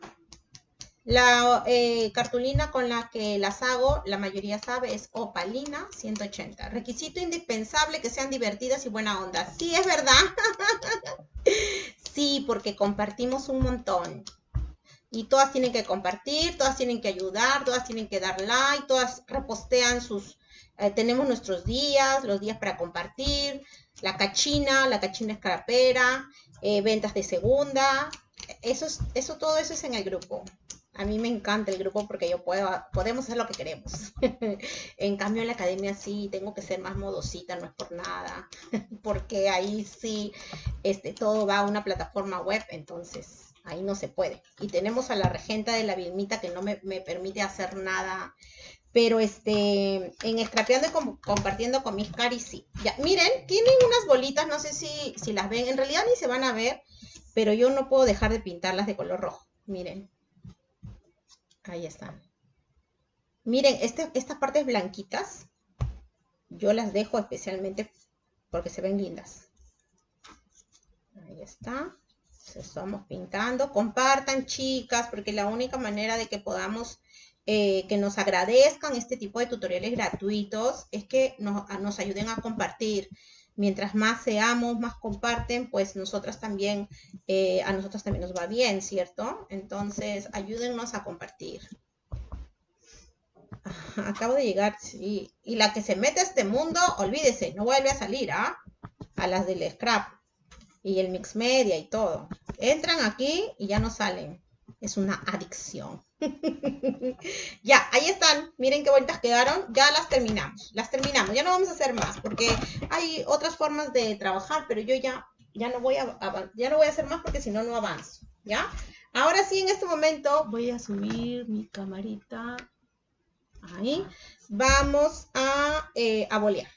La eh, cartulina con la que las hago, la mayoría sabe, es opalina 180. Requisito indispensable que sean divertidas y buena onda. Sí, es verdad. Sí, porque compartimos un montón. Y todas tienen que compartir, todas tienen que ayudar, todas tienen que dar like, todas repostean sus... eh, tenemos nuestros días, los días para compartir, la cachina, la cachina escarapera, eh, ventas de segunda. Eso, es, eso, todo eso es en el grupo. A mí me encanta el grupo porque yo puedo, podemos hacer lo que queremos. en cambio, en la academia sí tengo que ser más modosita, no es por nada. porque ahí sí este, todo va a una plataforma web, entonces ahí no se puede. Y tenemos a la regenta de la Vilmita que no me, me permite hacer nada pero este, en Scrapeando y compartiendo con mis caris, sí. Ya, miren, tienen unas bolitas, no sé si, si las ven, en realidad ni se van a ver, pero yo no puedo dejar de pintarlas de color rojo. Miren. Ahí están. Miren, este, estas partes blanquitas, yo las dejo especialmente porque se ven lindas. Ahí está. Estamos pintando. Compartan, chicas, porque la única manera de que podamos eh, que nos agradezcan este tipo de tutoriales gratuitos es que nos, ayuden a compartir. Mientras más seamos, más comparten, pues nosotras también, eh, a nosotros también nos va bien, ¿cierto? Entonces, ayúdennos a compartir. Acabo de llegar, sí. Y la que se mete a este mundo, olvídese, no vuelve a salir, ¿ah? A las del scrap y el mix media y todo. Entran aquí y ya no salen. Es una adicción. ya, ahí están. Miren qué bonitas quedaron. Ya las terminamos. Las terminamos. Ya no vamos a hacer más porque hay otras formas de trabajar, pero yo ya, ya, no, voy a, ya no voy a hacer más porque si no, no avanzo. ¿Ya? Ahora sí, en este momento voy a subir mi camarita. Ahí. Vamos a, eh, a bolear.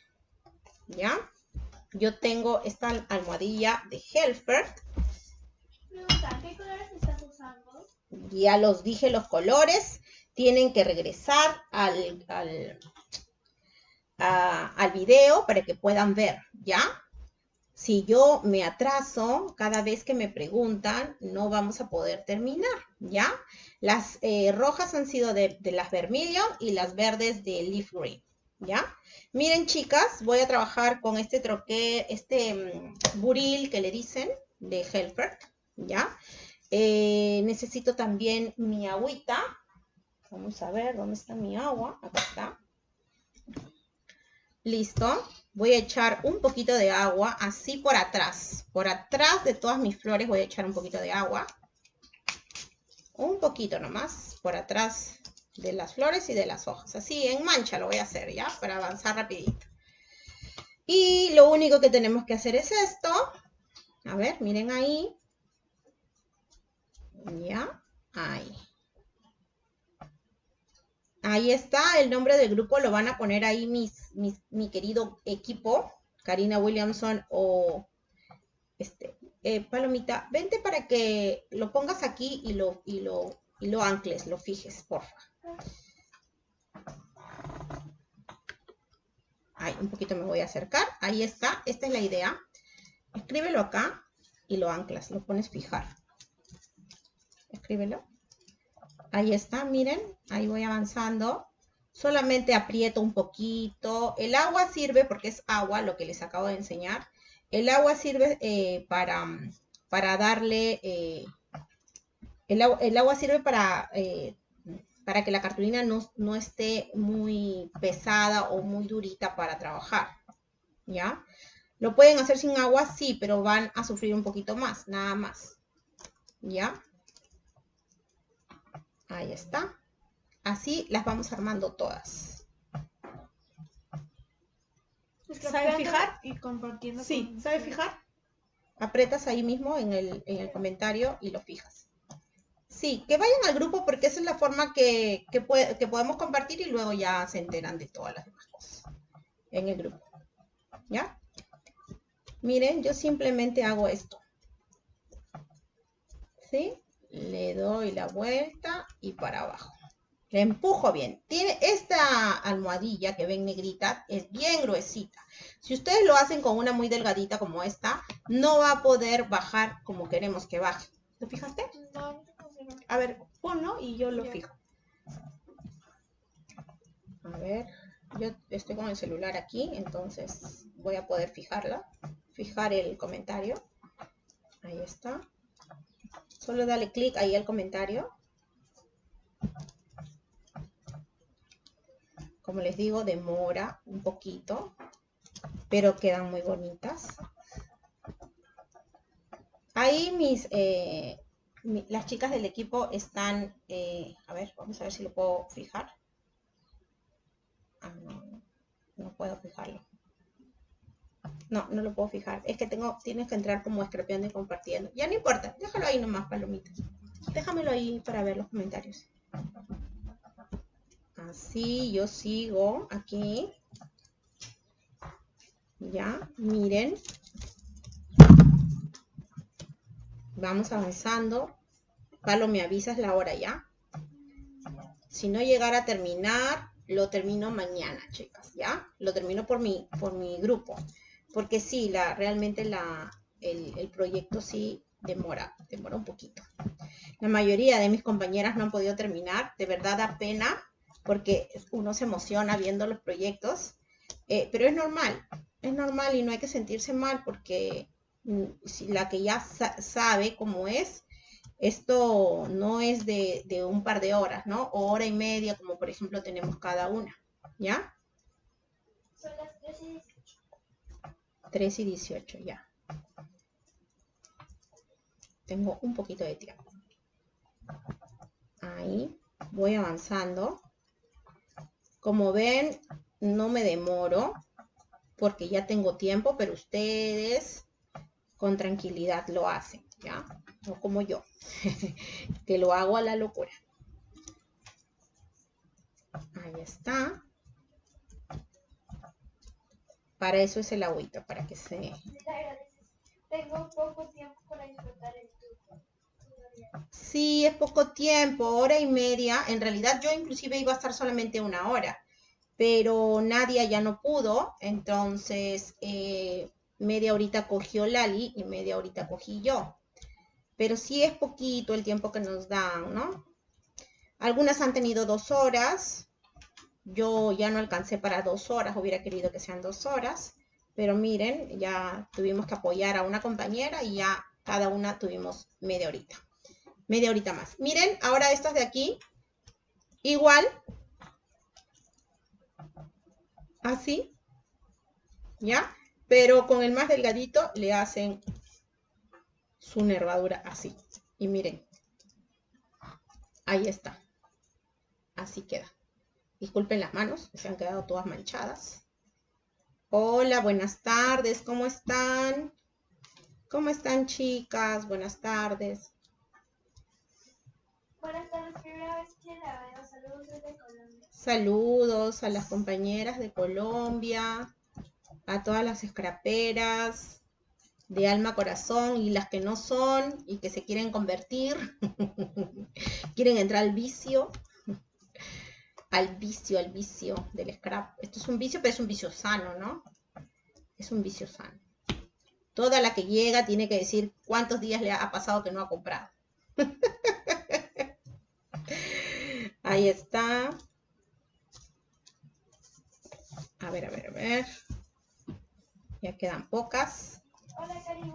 ¿Ya? Yo tengo esta almohadilla de Helfert. Ya los dije los colores, tienen que regresar al, al, al video para que puedan ver, ¿ya? Si yo me atraso cada vez que me preguntan, no vamos a poder terminar, ¿ya? Las eh, rojas han sido de, las Vermilion y las verdes de Leaf Green, ¿ya? Miren, chicas, voy a trabajar con este troque, este mm, buril que le dicen de Helper, ¿ya? Eh, necesito también mi agüita. Vamos a ver dónde está mi agua. Acá está. Listo. Voy a echar un poquito de agua así por atrás. Por atrás de todas mis flores voy a echar un poquito de agua. Un poquito nomás. Por atrás de las flores y de las hojas. Así en mancha lo voy a hacer ya para avanzar rapidito. Y lo único que tenemos que hacer es esto. A ver, miren ahí. ¿Ya? Ahí. Ahí está, el nombre del grupo lo van a poner ahí mis, mi querido equipo, Karina Williamson o este, eh, Palomita, vente para que lo pongas aquí y lo, y lo, y lo ancles, lo fijes, porfa. Ahí, un poquito me voy a acercar. Ahí está, esta es la idea. Escríbelo acá y lo anclas, lo pones fijar escríbelo. Ahí está, miren, ahí voy avanzando. Solamente aprieto un poquito. El agua sirve, porque es agua, lo que les acabo de enseñar. El agua sirve eh, para, para darle... Eh, el, agua sirve para, eh, para que la cartulina no, no esté muy pesada o muy durita para trabajar. ¿Ya? Lo pueden hacer sin agua, sí, pero van a sufrir un poquito más, nada más. ¿Ya? Ahí está. Así las vamos armando todas.
¿Sabe fijar? Y compartiendo.
Sí, ¿sabe fijar? Apretas ahí mismo en el, en el, comentario y lo fijas. Sí, que vayan al grupo porque esa es la forma que, que, que podemos compartir y luego ya se enteran de todas las demás cosas en el grupo. ¿Ya? Miren, yo simplemente hago esto. ¿Sí? le doy la vuelta y para abajo. Le empujo bien. Tiene esta almohadilla que ven negrita, es bien gruesita. Si ustedes lo hacen con una muy delgadita como esta, no va a poder bajar como queremos que baje. ¿Lo fijaste? A ver, ponlo y yo lo fijo. A ver, yo estoy con el celular aquí, entonces voy a poder fijarla. Fijar el comentario. Ahí está. Solo dale clic ahí al comentario. Como les digo, demora un poquito, pero quedan muy bonitas. Ahí mis, eh, las chicas del equipo están, eh, a ver, vamos a ver si lo puedo fijar. Ah, no, puedo fijarlo. No, no lo puedo fijar. Es que tengo, tienes que entrar como escrapeando y compartiendo. Ya no importa, déjalo ahí nomás, palomitas. Déjamelo ahí para ver los comentarios. Así, yo sigo aquí. Ya, miren. Vamos avanzando. Palo, me avisas la hora ya. Si no llegara a terminar, lo termino mañana, chicas, ¿ya? Lo termino por mi, por mi grupo. Porque sí, la, realmente la, el, el proyecto sí demora, demora un poquito. La mayoría de mis compañeras no han podido terminar. De verdad da pena porque uno se emociona viendo los proyectos. Eh, pero es normal, es normal y no hay que sentirse mal porque mm, si la que ya sabe cómo es, esto no es de, de, un par de horas, ¿no? O hora y media, como por ejemplo tenemos cada una, ¿ya?
Son las 3 y 18.
3 y 18, ya. Tengo un poquito de tiempo. Ahí, voy avanzando. Como ven, no me demoro porque ya tengo tiempo, pero ustedes con tranquilidad lo hacen, ¿ya? No como yo, que lo hago a la locura. Ahí está. Para eso es el agüita, para que se...
Tengo poco tiempo para disfrutar turno.
Sí, es poco tiempo, hora y media. En realidad yo inclusive iba a estar solamente una hora pero Nadia ya no pudo, entonces eh, media horita cogió Lali y media horita cogí yo. Pero sí es poquito el tiempo que nos dan, ¿no? Algunas han tenido dos horas, yo ya no alcancé para dos horas, hubiera querido que sean dos horas, pero miren, ya tuvimos que apoyar a una compañera y ya cada una tuvimos media horita. Media horita más. Miren, ahora estas de aquí, igual así, ¿ya? Pero con el más delgadito le hacen su nervadura así. Y miren, ahí está. Así queda. Disculpen las manos, se han quedado todas manchadas. Hola, buenas tardes, ¿cómo están? ¿Cómo están chicas? Buenas tardes.
Saludos.
Saludos a las compañeras de Colombia, a todas las escraperas de alma, corazón y las que no son y que se quieren convertir, quieren entrar al vicio, al vicio, al vicio del scrap. Esto es un vicio, pero es un vicio sano, ¿no? Es un vicio sano. Toda la que llega tiene que decir cuántos días le ha pasado que no ha comprado. Ahí está. A ver, a ver, a ver. Ya quedan pocas.
Hola, cariño.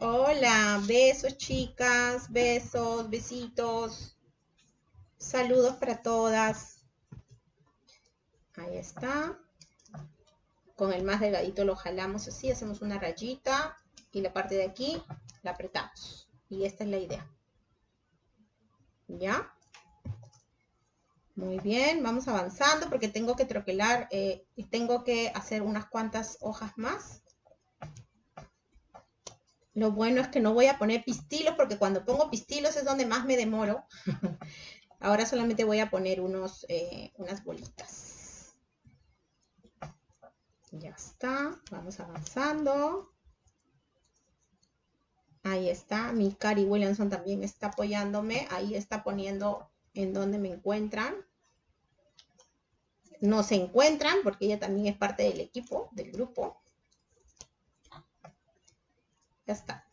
Hola, besos chicas, besos, besitos. Saludos para todas. Ahí está. Con el más delgadito lo jalamos así, hacemos una rayita y la parte de aquí la apretamos. Y esta es la idea. ¿Ya? Muy bien, vamos avanzando porque tengo que troquelar eh, y tengo que hacer unas cuantas hojas más. Lo bueno es que no voy a poner pistilos porque cuando pongo pistilos es donde más me demoro. Ahora solamente voy a poner unos, eh, unas bolitas. Ya está, vamos avanzando. Ahí está, mi Cari Williamson también está apoyándome. Ahí está poniendo en donde me encuentran no se encuentran porque ella también es parte del equipo, del grupo. Ya está.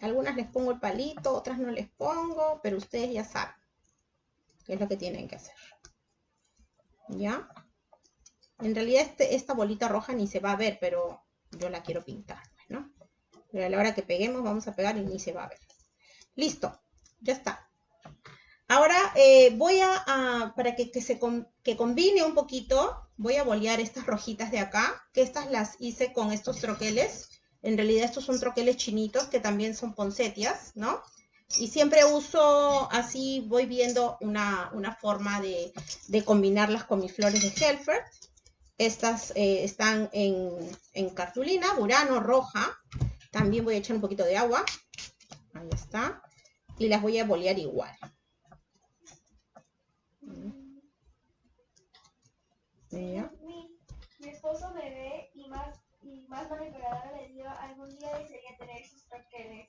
Algunas les pongo el palito, otras no les pongo, pero ustedes ya saben qué es lo que tienen que hacer. ¿Ya? En realidad este, esta bolita roja ni se va a ver, pero yo la quiero pintar, ¿no? Pero a la hora que peguemos vamos a pegar y ni se va a ver. Listo, ya está. Ahora eh, voy a, para que, se que combine un poquito, voy a bolear estas rojitas de acá, que estas las hice con estos troqueles. En realidad estos son troqueles chinitos que también son poncetias, ¿no? Y siempre uso, así voy viendo una, forma de, combinarlas con mis flores de Helfer. Estas eh, están en, cartulina, burano, roja. También voy a echar un poquito de agua. Ahí está. Y las voy a bolear igual.
Mi, esposo me ve y más, y más manipuladora le dio algún día desearía tener sus troqueles.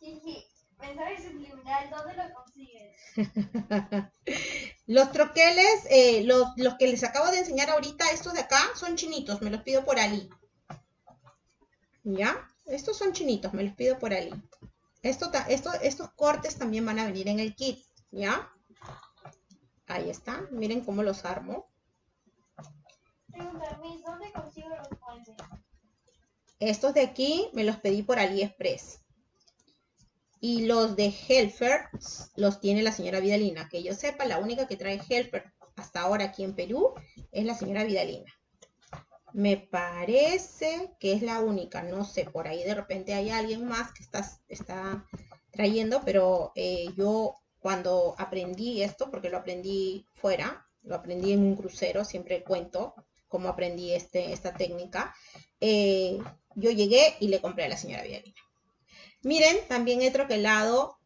Jiji, mensaje subliminal, ¿dónde lo consigues?
los troqueles, eh, los, los que les acabo de enseñar ahorita, estos de acá, son chinitos, me los pido por Ali. ¿Ya? Estos son chinitos, me los pido por Ali. Esto, esto, estos cortes también van a venir en el kit, ¿ya? Ahí está, miren cómo los armo.
¿dónde consigo los moldes?
Estos de aquí me los pedí por AliExpress. Y los de Helfer los tiene la señora Vidalina. Que yo sepa, la única que trae Helfer hasta ahora aquí en Perú es la señora Vidalina. Me parece que es la única, no sé, por ahí de repente hay alguien más que está, está trayendo, pero eh, yo cuando aprendí esto, porque lo aprendí fuera, lo aprendí en un crucero, siempre cuento, cómo aprendí este, esta técnica, eh, yo llegué y le compré a la señora Villarina. Miren, también he troquelado,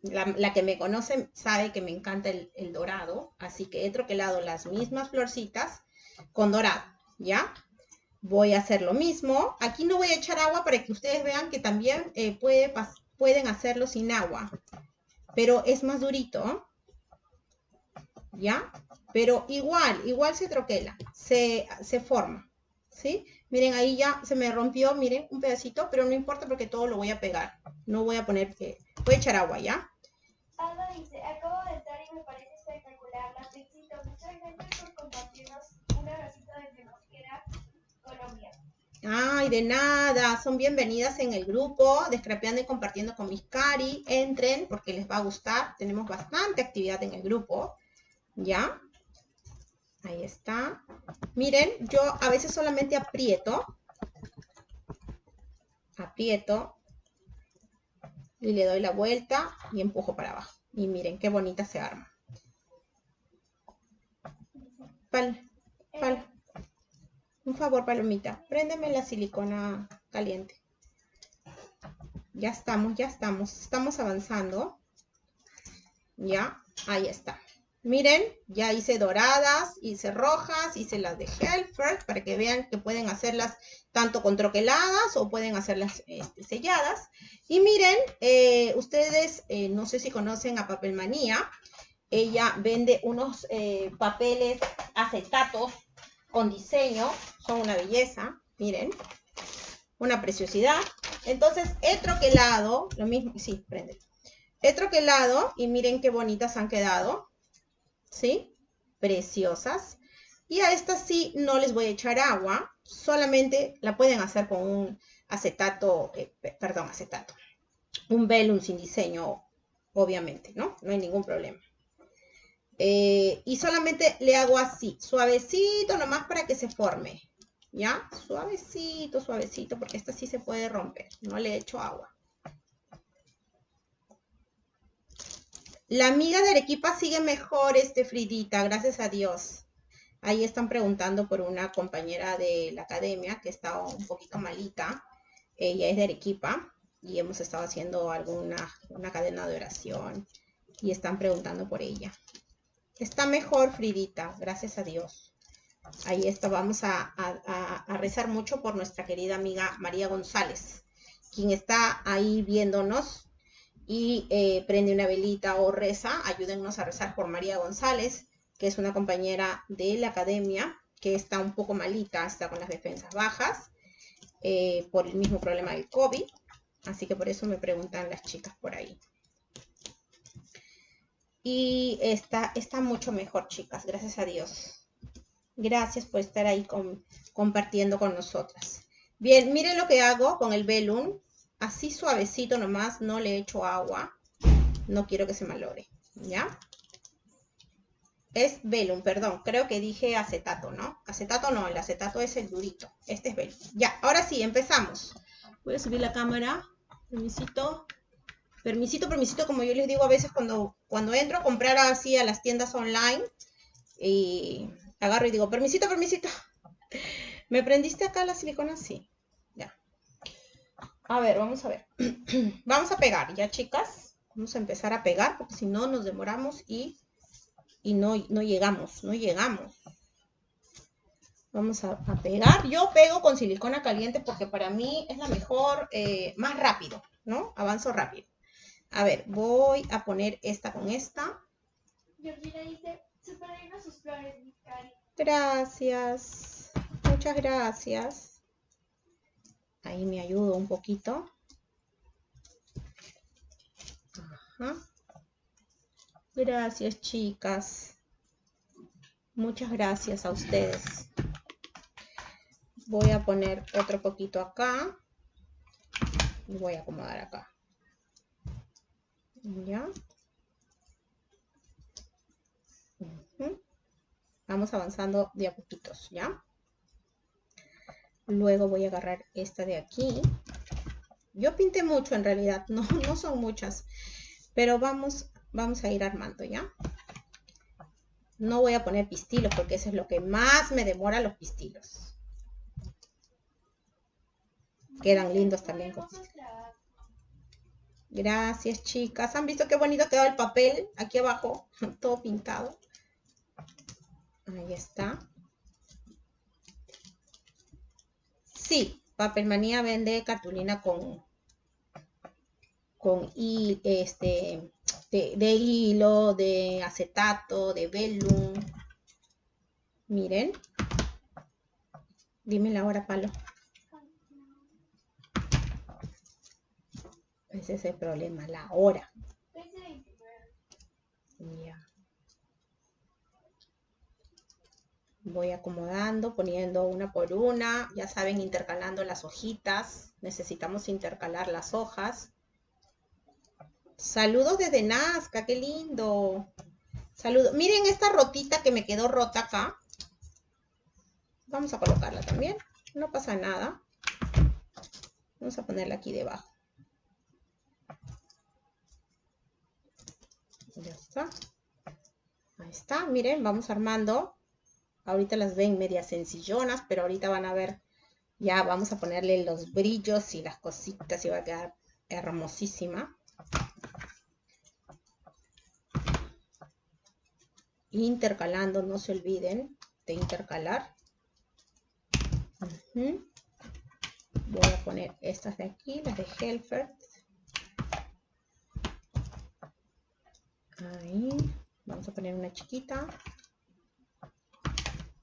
la, que me conoce sabe que me encanta el, dorado, así que he troquelado las mismas florcitas con dorado, ¿ya? Voy a hacer lo mismo. Aquí no voy a echar agua para que ustedes vean que también eh, puede, pueden hacerlo sin agua, pero es más durito, ¿ya? Pero igual, igual se troquela, se, forma, ¿sí? Miren, ahí ya se me rompió, miren, un pedacito, pero no importa porque todo lo voy a pegar. No voy a poner, voy a echar agua, ¿ya?
Dice, acabo
Ay, de nada, son bienvenidas en el grupo de Scrapeando y Compartiendo con mis cari. Entren porque les va a gustar. Tenemos bastante actividad en el grupo, ¿ya? Ahí está. Miren, yo a veces solamente aprieto. Aprieto. Y le doy la vuelta y empujo para abajo. Y miren qué bonita se arma. Pal, pal. Un favor, palomita. Préndeme la silicona caliente. Ya estamos, ya estamos. Estamos avanzando. Ya, ahí está. Miren, ya hice doradas, hice rojas, hice las de Helfer para que vean que pueden hacerlas tanto con troqueladas o pueden hacerlas este, selladas. Y miren, eh, ustedes eh, no sé si conocen a Papelmanía. Ella vende unos eh, papeles acetatos con diseño. Son una belleza, miren. Una preciosidad. Entonces he troquelado, lo mismo, sí, prende. He troquelado y miren qué bonitas han quedado. ¿sí? Preciosas. Y a estas sí no les voy a echar agua, solamente la pueden hacer con un acetato, eh, perdón, acetato, un velum sin diseño, obviamente, ¿no? No hay ningún problema. Eh, y solamente le hago así, suavecito nomás para que se forme, ¿ya? Suavecito, suavecito, porque esta sí se puede romper, no le echo agua. La amiga de Arequipa sigue mejor, este Fridita, gracias a Dios. Ahí están preguntando por una compañera de la academia que está un poquito malita. Ella es de Arequipa y hemos estado haciendo alguna una cadena de oración y están preguntando por ella. Está mejor, Fridita, gracias a Dios. Ahí está, vamos a, rezar mucho por nuestra querida amiga María González, quien está ahí viéndonos y eh, prende una velita o reza, ayúdennos a rezar por María González, que es una compañera de la academia, que está un poco malita, está con las defensas bajas, eh, por el mismo problema del COVID. Así que por eso me preguntan las chicas por ahí. Y está, está mucho mejor, chicas, gracias a Dios. Gracias por estar ahí compartiendo con nosotras. Bien, miren lo que hago con el velum así suavecito nomás, no le echo agua. No quiero que se malore, ¿ya? Es velum, perdón, creo que dije acetato, ¿no? Acetato no, el acetato es el durito. Este es velum. Ya, ahora sí, empezamos. Voy a subir la cámara. Permisito. Permisito, permisito, como yo les digo a veces cuando, cuando entro a comprar así a las tiendas online y agarro y digo, permisito, permisito. ¿Me prendiste acá la silicona? Sí. Ya. A ver, vamos a ver. vamos a pegar, ¿ya, chicas? Vamos a empezar a pegar porque si no nos demoramos y, y no, no llegamos, no llegamos. Vamos a, pegar. Yo pego con silicona caliente porque para mí es la mejor, eh, más rápido, ¿no? Avanzo rápido. A ver, voy a poner esta con esta.
Georgina dice, sus flores, mi
Gracias. Muchas gracias. Ahí me ayudo un poquito. Ajá. Gracias, chicas. Muchas gracias a ustedes. Voy a poner otro poquito acá. Y voy a acomodar acá. ¿Ya? Vamos avanzando de a poquitos, ¿ya? Luego voy a agarrar esta de aquí. Yo pinté mucho en realidad, no, no son muchas, pero vamos, vamos a ir armando, ¿ya? No voy a poner pistilos porque eso es lo que más me demora los pistilos. Quedan lindos también Gracias, chicas. ¿Han visto qué bonito quedó el papel aquí abajo? Todo pintado. Ahí está. Sí, Papelmanía vende cartulina con, con este, de, hilo, de acetato, de velum. Miren. Dime la hora, Palo. Ese es el problema, la hora. Ya. Voy acomodando, poniendo una por una. Ya saben, intercalando las hojitas. Necesitamos intercalar las hojas. Saludos desde Nazca, qué lindo. Saludos. Miren esta rotita que me quedó rota acá. Vamos a colocarla también. No pasa nada. Vamos a ponerla aquí debajo. Ya está. Ahí está, miren, vamos armando. Ahorita las ven medias sencillonas, pero ahorita van a ver, ya vamos a ponerle los brillos y las cositas y va a quedar hermosísima. Intercalando, no se olviden de intercalar. Voy a poner estas de aquí, las de Helfer. Ahí. Vamos a poner una chiquita.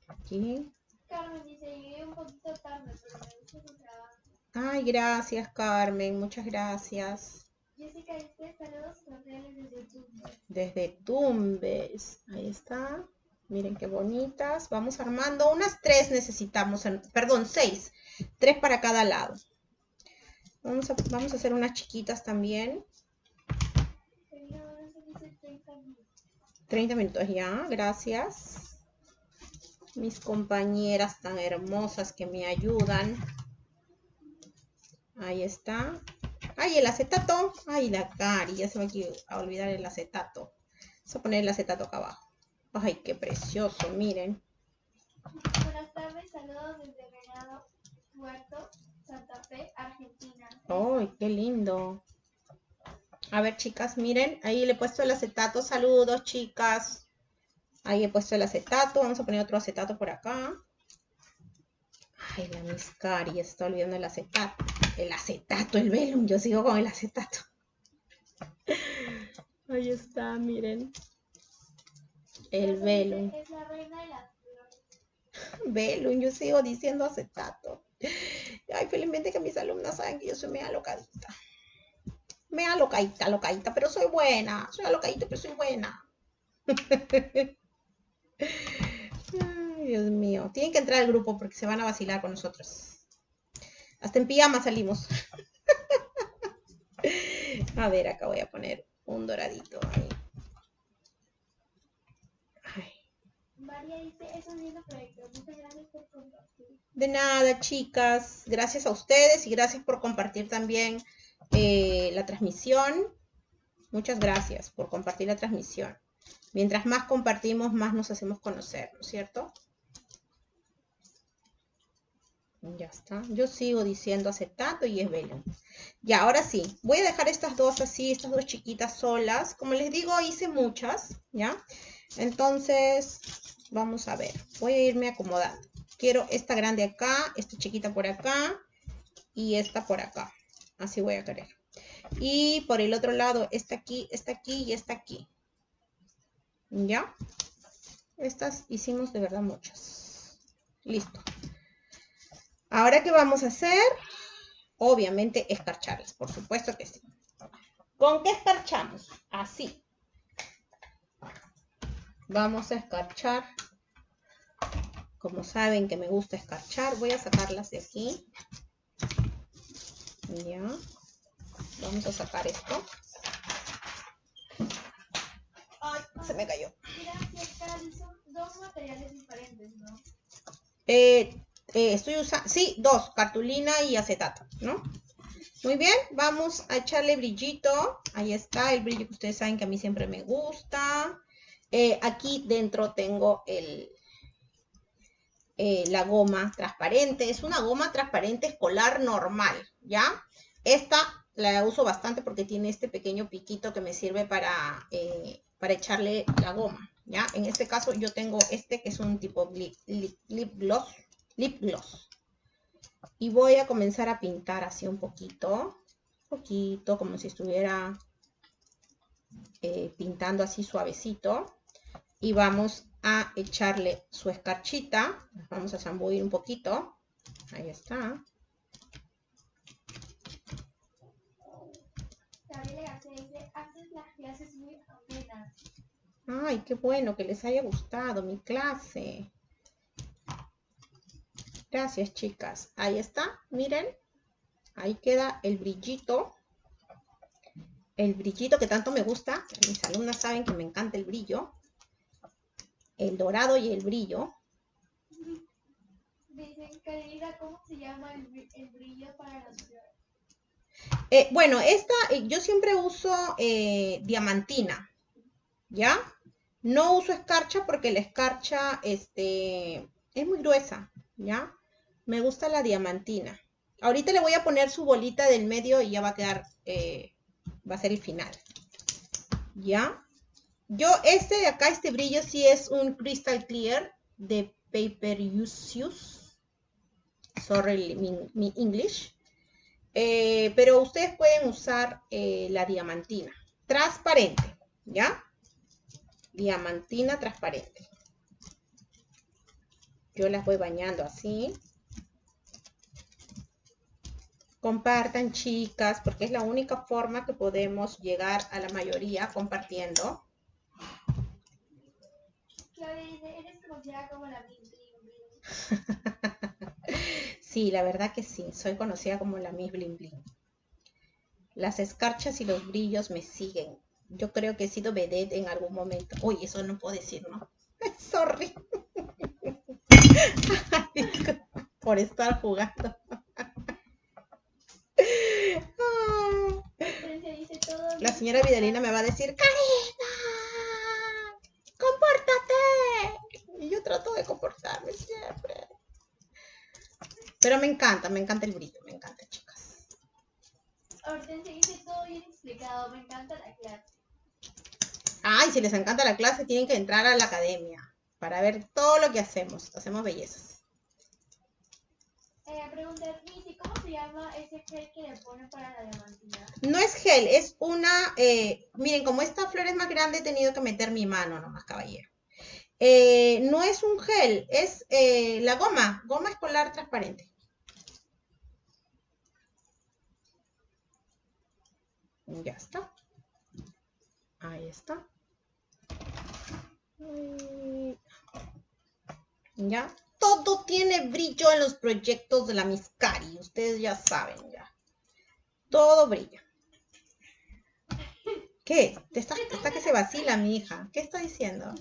Aquí.
Carmen dice, llegué un poquito tarde, pero me gusta trabajo.
Ay, gracias, Carmen. Muchas gracias.
Jessica dice, saludos cordiales desde Tumbes.
Desde Tumbes. Ahí está. Miren qué bonitas. Vamos armando. Unas tres necesitamos. perdón, seis. Tres para cada lado. Vamos a, vamos a hacer unas chiquitas también. 30 minutos ya, gracias. Mis compañeras tan hermosas que me ayudan. Ahí está. Ay, el acetato. Ay, la cari, ya se me va a olvidar el acetato. Vamos a poner el acetato acá abajo. Ay, qué precioso, miren.
Buenas tardes, saludos desde Venado, Puerto, Santa Fe, Argentina.
Ay, qué lindo. A ver, chicas, miren, ahí le he puesto el acetato. Saludos, chicas. Ahí he puesto el acetato. Vamos a poner otro acetato por acá. Ay, la miscari, está olvidando el acetato. El acetato, el velum. Yo sigo con el acetato. Ahí está, miren. El velum.
Es la reina de las
Velum, yo sigo diciendo acetato. Ay, felizmente que mis alumnas saben que yo soy media locadita me alocadita, alocadita, pero soy buena. Soy alocadita, pero soy buena. Ay, Dios mío. Tienen que entrar al grupo porque se van a vacilar con nosotros. Hasta en pijama salimos. a ver, acá voy a poner un doradito ahí.
María dice, es un lindo proyecto. Muchas gracias por compartir.
De nada, chicas. Gracias a ustedes y gracias por compartir también eh, la transmisión. Muchas gracias por compartir la transmisión. Mientras más compartimos, más nos hacemos conocer, ¿no es cierto? Ya está. Yo sigo diciendo acetato y es velo. Ya, ahora sí. Voy a dejar estas dos así, estas dos chiquitas solas. Como les digo, hice muchas, ¿ya? Entonces, vamos a ver. Voy a irme acomodando. Quiero esta grande acá, esta chiquita por acá y esta por acá. Así voy a querer. Y por el otro lado, esta aquí, esta aquí y esta aquí. ¿Ya? Estas hicimos de verdad muchas. Listo. Ahora, ¿qué vamos a hacer? Obviamente, escarcharlas, por supuesto que sí. ¿Con qué escarchamos? Así. Vamos a escarchar. Como saben que me gusta escarchar, voy a sacarlas de aquí. Vamos a sacar esto. Ay, se me cayó.
dos materiales diferentes, ¿no?
Estoy usando, sí, dos, cartulina y acetato, ¿no? Muy bien, vamos a echarle brillito. Ahí está el brillo que ustedes saben que a mí siempre me gusta. Eh, aquí dentro tengo el, eh, la goma transparente. Es una goma transparente escolar normal, ¿ya? Esta la uso bastante porque tiene este pequeño piquito que me sirve para, para echarle la goma, ¿ya? En este caso yo tengo este que es un tipo lip gloss, lip gloss. Y voy a comenzar a pintar así un poquito, un poquito, como si estuviera eh, pintando así suavecito. Y vamos a echarle su escarchita. Vamos a zambuir un poquito. Ahí está. Ay, qué bueno que les haya gustado mi clase. Gracias, chicas. Ahí está, miren. Ahí queda el brillito. El brillito que tanto me gusta. Mis alumnas saben que me encanta el brillo. El dorado y el brillo.
Dicen, ¿cómo se llama el, brillo para las flores?
Eh, bueno, esta, eh, yo siempre uso eh, diamantina, ¿ya? No uso escarcha porque la escarcha este, es muy gruesa, ¿ya? Me gusta la diamantina. Ahorita le voy a poner su bolita del medio y ya va a quedar, eh, va a ser el final. ¿Ya? Yo, este de acá, este brillo sí es un Crystal Clear de Paper Use. Sorry, mi, English. Eh, pero ustedes pueden usar eh, la diamantina. Transparente, ¿ya? Diamantina transparente. Yo las voy bañando así. Compartan, chicas, porque es la única forma que podemos llegar a la mayoría compartiendo.
Eres conocida como la Miss
Sí, la verdad que sí, soy conocida como la Miss Bling Bling. Las escarchas y los brillos me siguen. Yo creo que he sido vedette en algún momento. Uy, eso no puedo decir, ¿no? Sorry. Por estar jugando. La señora Vidalina me va a decir, Karina, compórtate. Y yo trato de comportarme siempre. Pero me encanta, me encanta el brillo, me encanta, chicas.
Hortensia dice todo bien explicado, me encanta la clase.
Ay, si les encanta la clase, tienen que entrar a la academia para ver todo lo que hacemos. Hacemos bellezas.
Eh, ¿cómo se llama ese gel que le ponen para la diamantina?
No es gel, es una... Eh, miren, como esta flor es más grande, he tenido que meter mi mano nomás, caballero. Eh, no es un gel, es eh, la goma, goma escolar transparente. Ya está. Ahí está. Ya todo tiene brillo en los proyectos de la Miscari. Ustedes ya saben, ya. Todo brilla. ¿Qué? ¿Te está, que se vacila, mi hija. ¿Qué está diciendo?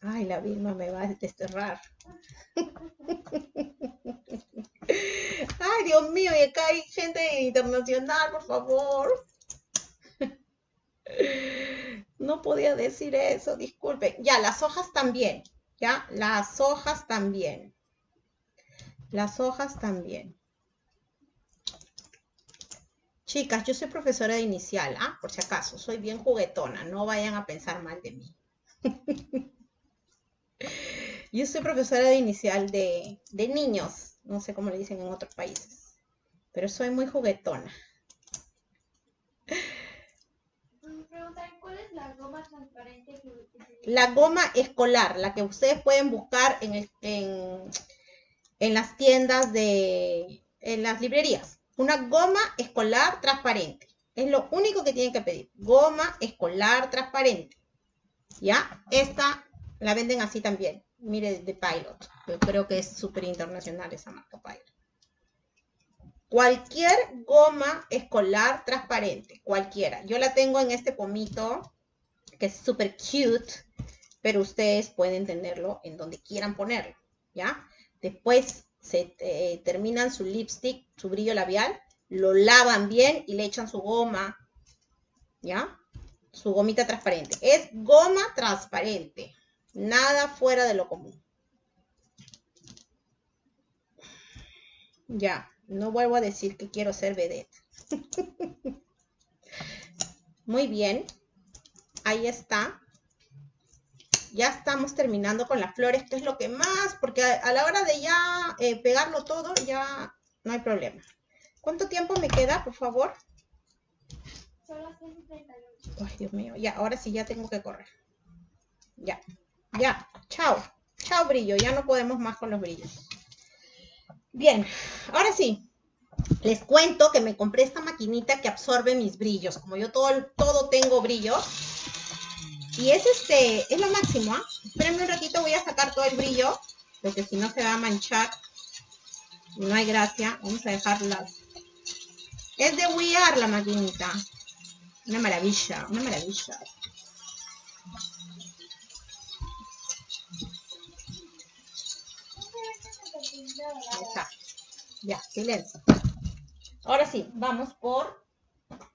Ay, la Vilma me va a desterrar. Ay, Dios mío, y acá hay gente internacional, por favor. No podía decir eso, disculpe. Ya, las hojas también. Ya, las hojas también. Las hojas también. Chicas, yo soy profesora de inicial, ¿ah? Por si acaso, soy bien juguetona, no vayan a pensar mal de mí. yo soy profesora de inicial de, de niños, no sé cómo le dicen en otros países, pero soy muy juguetona.
¿cuál es la goma
escolar, la que ustedes pueden buscar en, en, en las tiendas de, en las librerías. Una goma escolar transparente. Es lo único que tienen que pedir. Goma escolar transparente. ¿Ya? Esta la venden así también. Mire, de Pilot. Yo creo que es súper internacional esa marca Pilot. Cualquier goma escolar transparente, cualquiera. Yo la tengo en este pomito, que es súper cute, pero ustedes pueden tenerlo en donde quieran ponerlo, ¿ya? Después se eh, terminan su lipstick, su brillo labial, lo lavan bien y le echan su goma, ¿ya? Su gomita transparente. Es goma transparente, nada fuera de lo común. Ya. No vuelvo a decir que quiero ser vedette. Muy bien. Ahí está. Ya estamos terminando con las flores, que es lo que más, porque a, la hora de ya eh, pegarlo todo, ya no hay problema. ¿Cuánto tiempo me queda, por favor?
Son las 38.
Ay, Dios mío. Ya, ahora sí ya tengo que correr. Ya. Ya. Chao. Chao, brillo. Ya no podemos más con los brillos. Bien, ahora sí, les cuento que me compré esta maquinita que absorbe mis brillos. Como yo todo, todo tengo brillo. Y es este, es lo máximo, ¿ah? Espérenme un ratito, voy a sacar todo el brillo, porque si no se va a manchar. No hay gracia. Vamos a dejarlas. Es de We la maquinita. Una maravilla, una maravilla. Ya, silencio. Ahora sí, vamos por,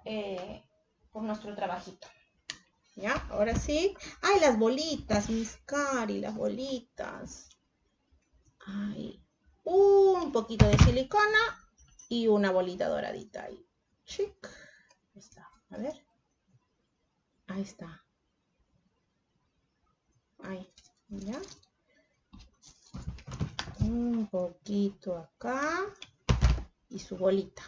eh, por nuestro trabajito. ¿Ya? Ahora sí. ¡Ay, las bolitas, mis cari! Las bolitas. Ay. Un poquito de silicona y una bolita doradita ahí. Chic. Ahí está. A ver. Ahí está. Ahí. ¿Ya? un poquito acá y su bolita.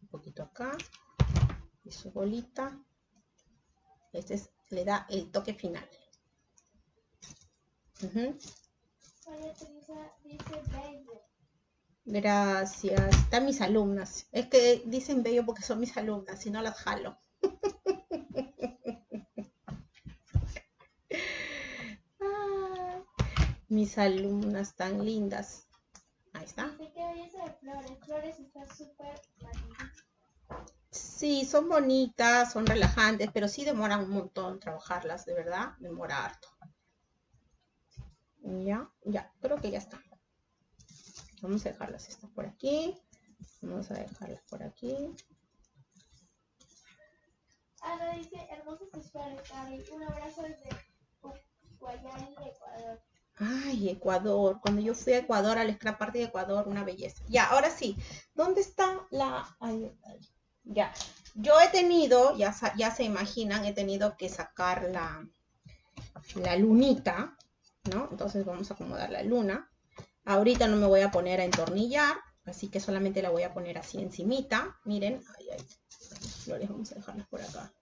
Un poquito acá y su bolita. Este le da el toque final. Gracias. Están mis alumnas. Es que dicen bello porque son mis alumnas, si no las jalo. mis alumnas tan lindas. Ahí está. Sí, son bonitas, son relajantes, pero sí demoran un montón trabajarlas, de verdad, demora harto. Ya, ya, creo que ya está. Vamos a dejarlas estas por aquí. Vamos a dejarlas por aquí.
Ana dice, hermosos flores, Un abrazo desde Guayani, Ecuador.
Ay, Ecuador. Cuando yo fui a Ecuador, al Scrap Party de Ecuador, una belleza. Ya, ahora sí. ¿Dónde está la...? Ay, ya. Yo he tenido, ya, ya se imaginan, he tenido que sacar la, la lunita, ¿no? Entonces vamos a acomodar la luna. Ahorita no me voy a poner a entornillar, así que solamente la voy a poner así encimita. Miren, ay, ay, flores, vamos a dejarlas por acá.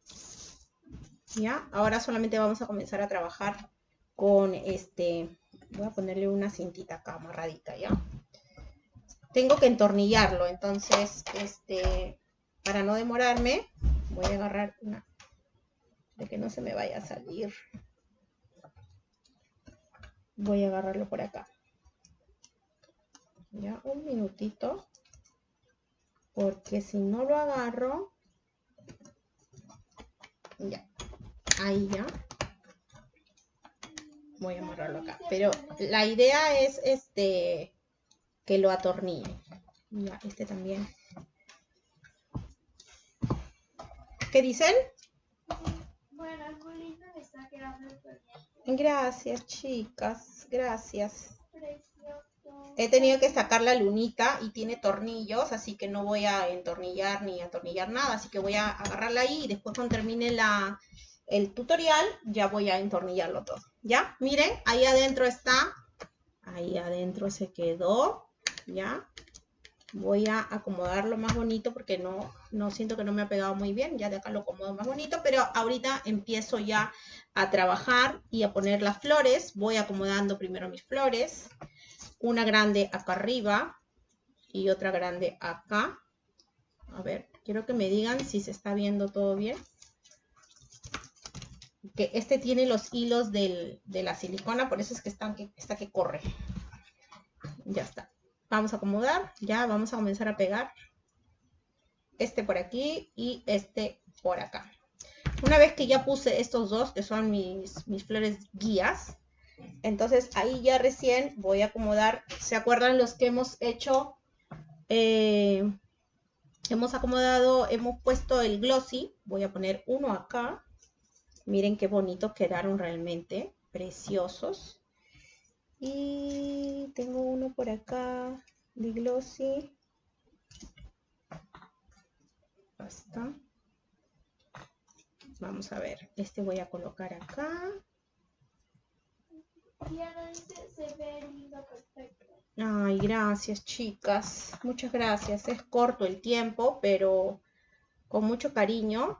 Ya, ahora solamente vamos a comenzar a trabajar con este, voy a ponerle una cintita acá amarradita, ¿ya? Tengo que entornillarlo, entonces, este, para no demorarme, voy a agarrar una, de que no se me vaya a salir. Voy a agarrarlo por acá ya un minutito porque si no lo agarro ya ahí ya Voy a amarrarlo acá. Pero la idea es este que lo atornille. Este también. ¿Qué dicen?
Bueno, lindo, me está quedando.
Gracias, chicas. Gracias.
Precioso.
He tenido que sacar la lunita y tiene tornillos, así que no voy a entornillar ni atornillar nada, así que voy a agarrarla ahí y después cuando termine la, el tutorial ya voy a entornillarlo todo. ¿Ya? Miren, ahí adentro está, ahí adentro se quedó, ¿ya? Voy a acomodarlo más bonito porque no, no siento que no me ha pegado muy bien, ya de acá lo acomodo más bonito, pero ahorita empiezo ya a trabajar y a poner las flores. Voy acomodando primero mis flores una grande acá arriba y otra grande acá. A ver, quiero que me digan si se está viendo todo bien. Que este tiene los hilos del- de la silicona, por eso es que que, está que corre. Ya está. Vamos a acomodar, ya vamos a comenzar a pegar. Este por aquí y este por acá. Una vez que ya puse estos dos, que son mis, mis flores guías, entonces ahí ya recién voy a acomodar, ¿se acuerdan los que hemos hecho? Eh, hemos acomodado, hemos puesto el glossy, voy a poner uno acá. Miren qué bonitos quedaron realmente, preciosos. Y tengo uno por acá de glossy. Basta. Vamos a ver, este voy a colocar acá.
Se ve lindo, perfecto.
Ay, gracias, chicas. Muchas gracias. Es corto el tiempo, pero con mucho cariño.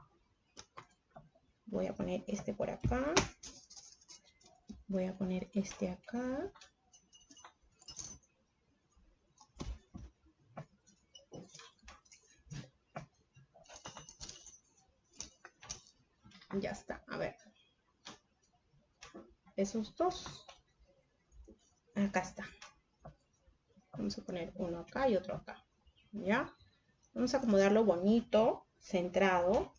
Voy a poner este por acá. Voy a poner este acá. Ya está. A ver. Esos dos. Acá está. Vamos a poner uno acá y otro acá. ¿Ya? Vamos a acomodarlo bonito, centrado.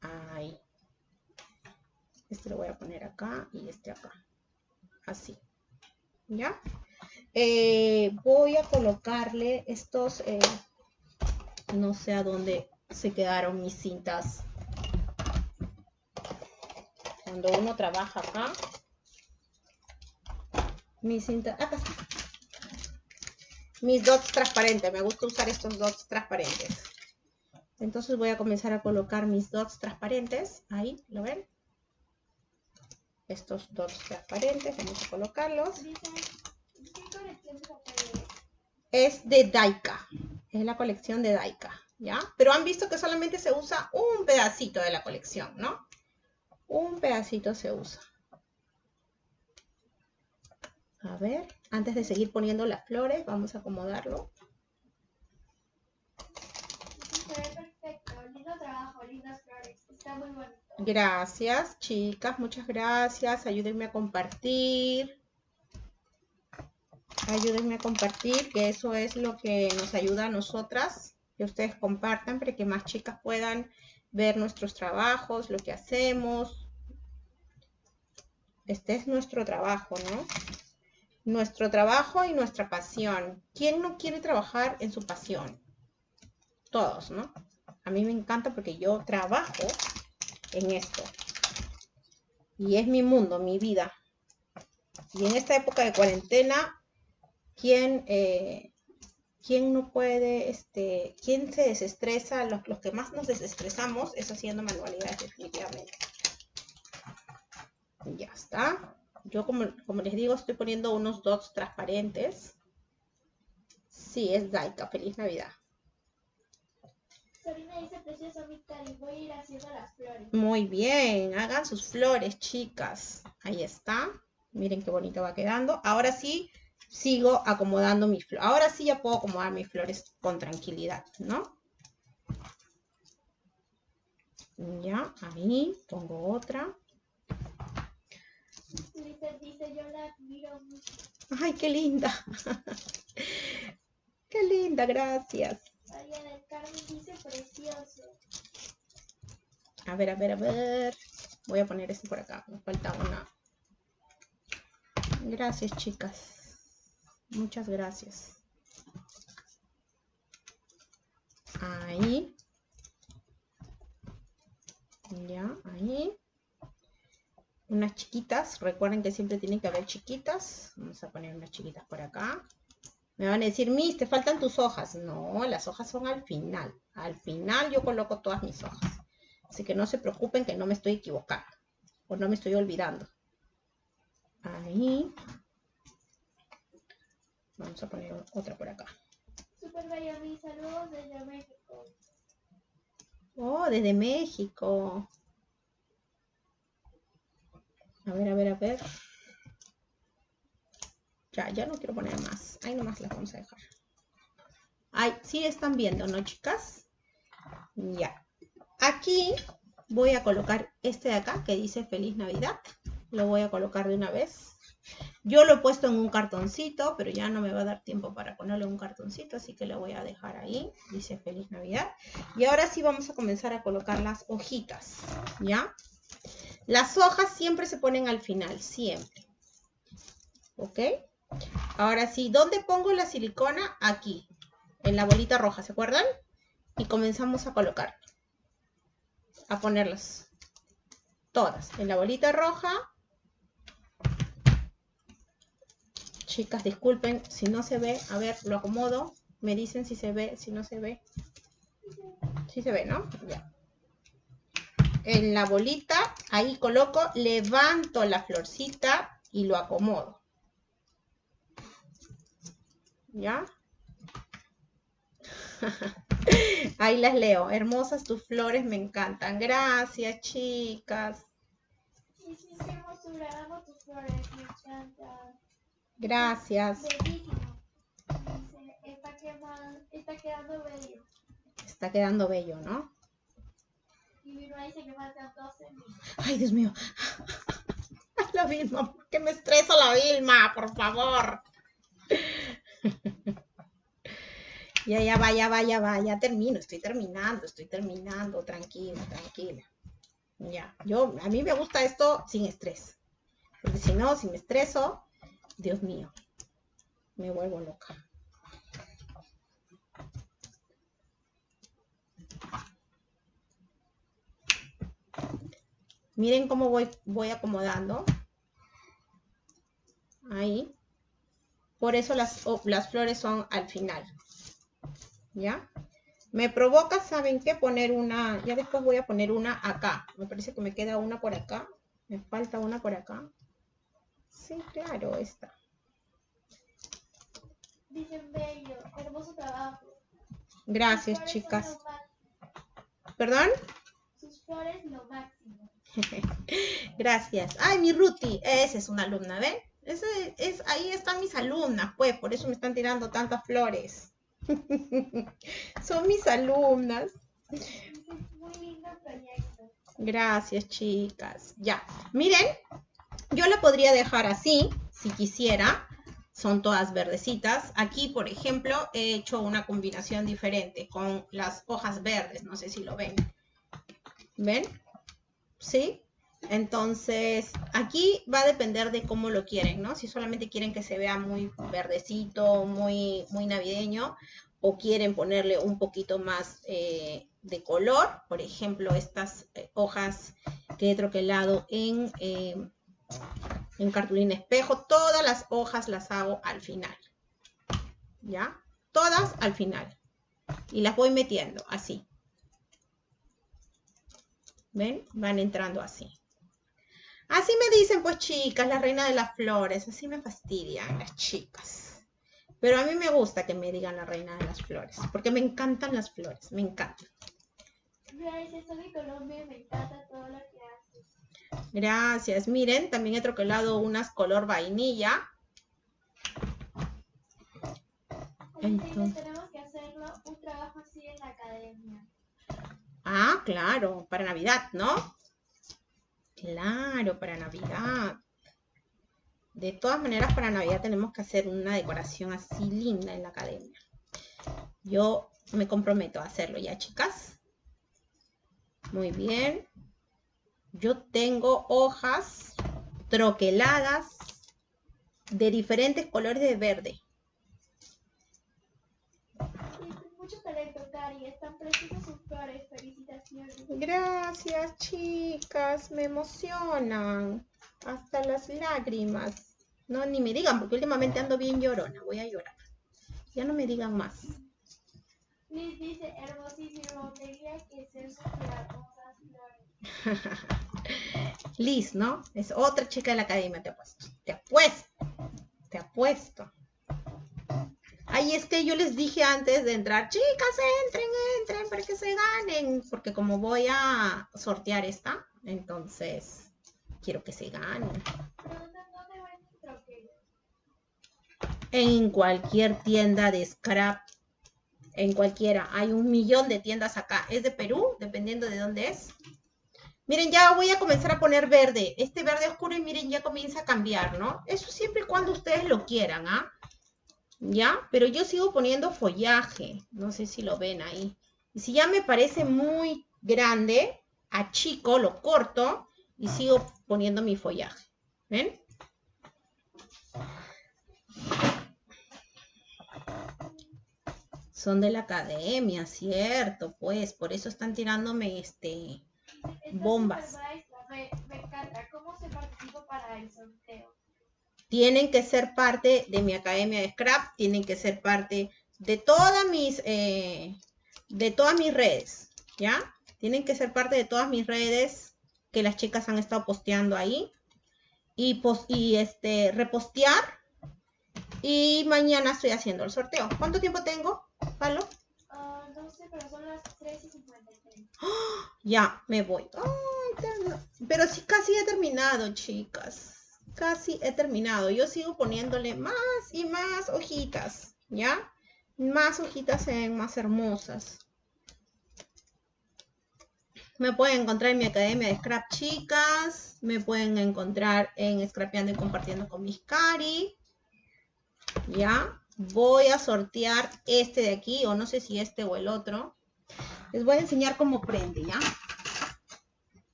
Ahí. Este lo voy a poner acá y este acá. Así. ¿Ya? Eh, voy a colocarle estos, eh, no sé a dónde se quedaron mis cintas. Cuando uno trabaja acá, mis cintas, acá está. Mis dots transparentes, me gusta usar estos dots transparentes. Entonces voy a comenzar a colocar mis dots transparentes, ahí, ¿lo ven? Estos dots transparentes, vamos a colocarlos. Es de Daika. Es la colección de Daika, ¿ya? Pero han visto que solamente se usa un pedacito de la colección, ¿no? Un pedacito se usa. A ver, antes de seguir poniendo las flores, vamos a acomodarlo.
Se ve perfecto, lindo trabajo, lindas flores, está muy bonito.
Gracias, chicas, muchas gracias. Ayúdenme a compartir. Ayúdenme a compartir, que eso es lo que nos ayuda a nosotras, que ustedes compartan para que más chicas puedan ver nuestros trabajos, lo que hacemos. Este es nuestro trabajo, ¿no? Nuestro trabajo y nuestra pasión. ¿Quién no quiere trabajar en su pasión? Todos, ¿no? A mí me encanta porque yo trabajo en esto. Y es mi mundo, mi vida. Y en esta época de cuarentena, ¿quién, eh, quién no puede, este, quién se desestresa? Los, los que más nos desestresamos es haciendo manualidades, definitivamente. Ya está. Yo, como, como les digo, estoy poniendo unos dots transparentes. Sí, es Daika. Feliz Navidad.
Dice, precioso voy a ir haciendo las flores.
Muy bien, hagan sus flores, chicas. Ahí está. Miren qué bonito va quedando. Ahora sí, sigo acomodando mis flores. Ahora sí ya puedo acomodar mis flores con tranquilidad, ¿no? Ya, ahí pongo otra.
Dice, dice, yo la admiro mucho.
Ay, qué linda. Qué linda, gracias.
María del Carmen dice, precioso.
A ver, a ver, a ver. Voy a poner este por acá. Me falta una. Gracias, chicas. Muchas gracias. Ahí. Ya, ahí. Unas chiquitas. Recuerden que siempre tienen que haber chiquitas. Vamos a poner unas chiquitas por acá. Me van a decir, Miss, te faltan tus hojas. No, las hojas son al final. Al final yo coloco todas mis hojas. Así que no se preocupen que no me estoy equivocando. O no me estoy olvidando. Ahí. Vamos a poner otra por acá.
Super bella, mis saludos desde México.
Oh, desde México. A ver, a ver, a ver. Ya, ya no quiero poner más. Ahí nomás las vamos a dejar. Ay, sí están viendo, ¿no, chicas? Ya. Aquí voy a colocar este de acá que dice Feliz Navidad. Lo voy a colocar de una vez. Yo lo he puesto en un cartoncito, pero ya no me va a dar tiempo para ponerle un cartoncito, así que lo voy a dejar ahí. Dice Feliz Navidad. Y ahora sí vamos a comenzar a colocar las hojitas, ¿ya? Las hojas siempre se ponen al final, siempre. ¿Ok? Ahora sí, ¿dónde pongo la silicona? Aquí, en la bolita roja, ¿se acuerdan? Y comenzamos a colocar. A ponerlas. Todas. En la bolita roja. Chicas, disculpen si no se ve. A ver, lo acomodo. Me dicen si se ve, si no se ve. Sí se ve, ¿no? Ya. En la bolita, ahí coloco, levanto la florcita y lo acomodo. ¿Ya? Ahí las leo. Hermosas tus flores, me encantan. Gracias, chicas.
Sí, sí, hermosura, amo tus flores, me encantan.
Gracias.
Bellísimo. Está, quema- está quedando bello.
Está quedando bello, ¿no?
Y mi mamá dice que faltan 12 mil.
Ay, Dios mío. La Vilma, ¿por qué me estresa la Vilma? Por favor. Ya, ya va, ya va, ya va, ya termino, estoy terminando, estoy terminando, tranquila, tranquila. Ya, yo, a mí me gusta esto sin estrés. Porque si no, si me estreso, Dios mío, me vuelvo loca. Miren cómo voy, voy acomodando. Ahí. Por eso las, flores son al final. ¿Ya? Me provoca, ¿saben qué? Poner una, ya después voy a poner una acá. Me parece que me queda una por acá. Me falta una por acá. Sí, claro, esta.
Dicen bello, hermoso trabajo.
Gracias,
Sus
chicas. ¿Perdón?
Sus flores lo máximo.
Gracias. Ay, mi Ruti, esa es una alumna, ¿ven? Es, ahí están mis alumnas, pues, por eso me están tirando tantas flores. Son mis alumnas.
Muy lindo proyecto.
Gracias, chicas. Ya, miren, yo la podría dejar así, si quisiera. Son todas verdecitas. Aquí, por ejemplo, he hecho una combinación diferente con las hojas verdes. No sé si lo ven. ¿Ven? ¿Sí? Entonces, aquí va a depender de cómo lo quieren, ¿no? Si solamente quieren que se vea muy verdecito, muy, muy navideño, o quieren ponerle un poquito más eh, de color, por ejemplo, estas eh, hojas que he troquelado en, eh, en cartulina espejo, todas las hojas las hago al final, ¿ya? Todas al final. Y las voy metiendo así. ¿Ven? Van entrando así. Así me dicen, pues chicas, la reina de las flores. Así me fastidian las chicas. Pero a mí me gusta que me digan la reina de las flores. Porque me encantan las flores. Me encantan.
Dice, soy Colombia me encanta todo lo que haces.
Gracias. Miren, también he troquelado unas color vainilla. Entonces-
tenemos que un trabajo así en la academia.
Ah, claro, para Navidad, ¿no? Claro, para Navidad. De todas maneras, para Navidad tenemos que hacer una decoración así linda en la academia. Yo me comprometo a hacerlo ya, chicas. Muy bien. yo tengo hojas troqueladas de diferentes colores de verde.
Cari. Están preciosas sus flores. Felicitaciones.
Gracias, chicas. Me emocionan. Hasta las lágrimas. No, ni me digan, porque últimamente ando bien llorona. Voy a llorar. Ya no me digan más.
Liz dice, hermosísimo, tenía que ser sus hermosas flores.
Liz, ¿no? Es otra chica de la academia, te apuesto. Te apuesto. Te apuesto. Ay, es que yo les dije antes de entrar, chicas, entren, entren para que se ganen. Porque como voy a sortear esta, entonces quiero que se ganen. En cualquier tienda de scrap, en cualquiera. Hay un millón de tiendas acá. Es de Perú, dependiendo de dónde es. Miren, ya voy a comenzar a poner verde. Este verde oscuro y miren, ya comienza a cambiar, ¿no? Eso siempre y cuando ustedes lo quieran, ¿ah? ¿Ya? Pero yo sigo poniendo follaje. No sé si lo ven ahí. Y si ya me parece muy grande, achico, lo corto y sigo poniendo mi follaje. ¿Ven? Son de la academia, cierto, pues. Por eso están tirándome este Bombas.
Me, me encanta. ¿Cómo se participa para el sorteo?
Tienen que ser parte de mi academia de scrap, tienen que ser parte de todas mis, eh, de todas mis redes, ¿ya? Tienen que ser parte de todas mis redes que las chicas han estado posteando ahí y, pos- y este, repostear. Y mañana estoy haciendo el sorteo. ¿Cuánto tiempo tengo, Palo?
Ah, no sé, pero son las 3 y 53.
Ya, me voy. Pero sí, casi he terminado, chicas. Casi he terminado. Yo sigo poniéndole más y más hojitas, ¿ya? Más hojitas se ven más hermosas. Me pueden encontrar en mi academia de Scrap Chicas. Me pueden encontrar en Scrapeando y Compartiendo con mis Cari. ¿Ya? Voy a sortear este de aquí, o no sé si este o el otro. Les voy a enseñar cómo prende, ¿ya?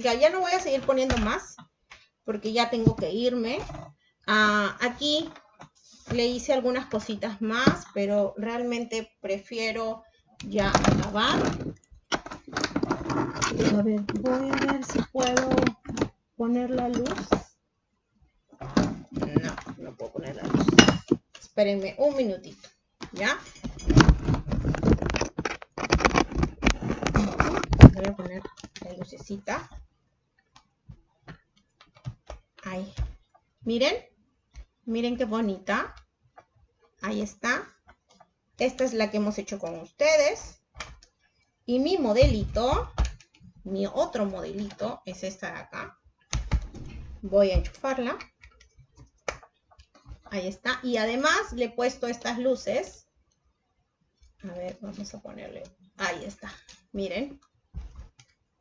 Ya, ya no voy a seguir poniendo más, porque ya tengo que irme. Ah, aquí le hice algunas cositas más, pero realmente prefiero ya acabar. A ver, voy a ver si puedo poner la luz. No, no puedo poner la luz. Espérenme un minutito, ¿ya? Voy a poner la lucecita. Ahí. Miren. Miren qué bonita. Ahí está. Esta es la que hemos hecho con ustedes. Y mi modelito, mi otro modelito, es esta de acá. Voy a enchufarla. Ahí está. Y además le he puesto estas luces. A ver, vamos a ponerle. Ahí está. Miren.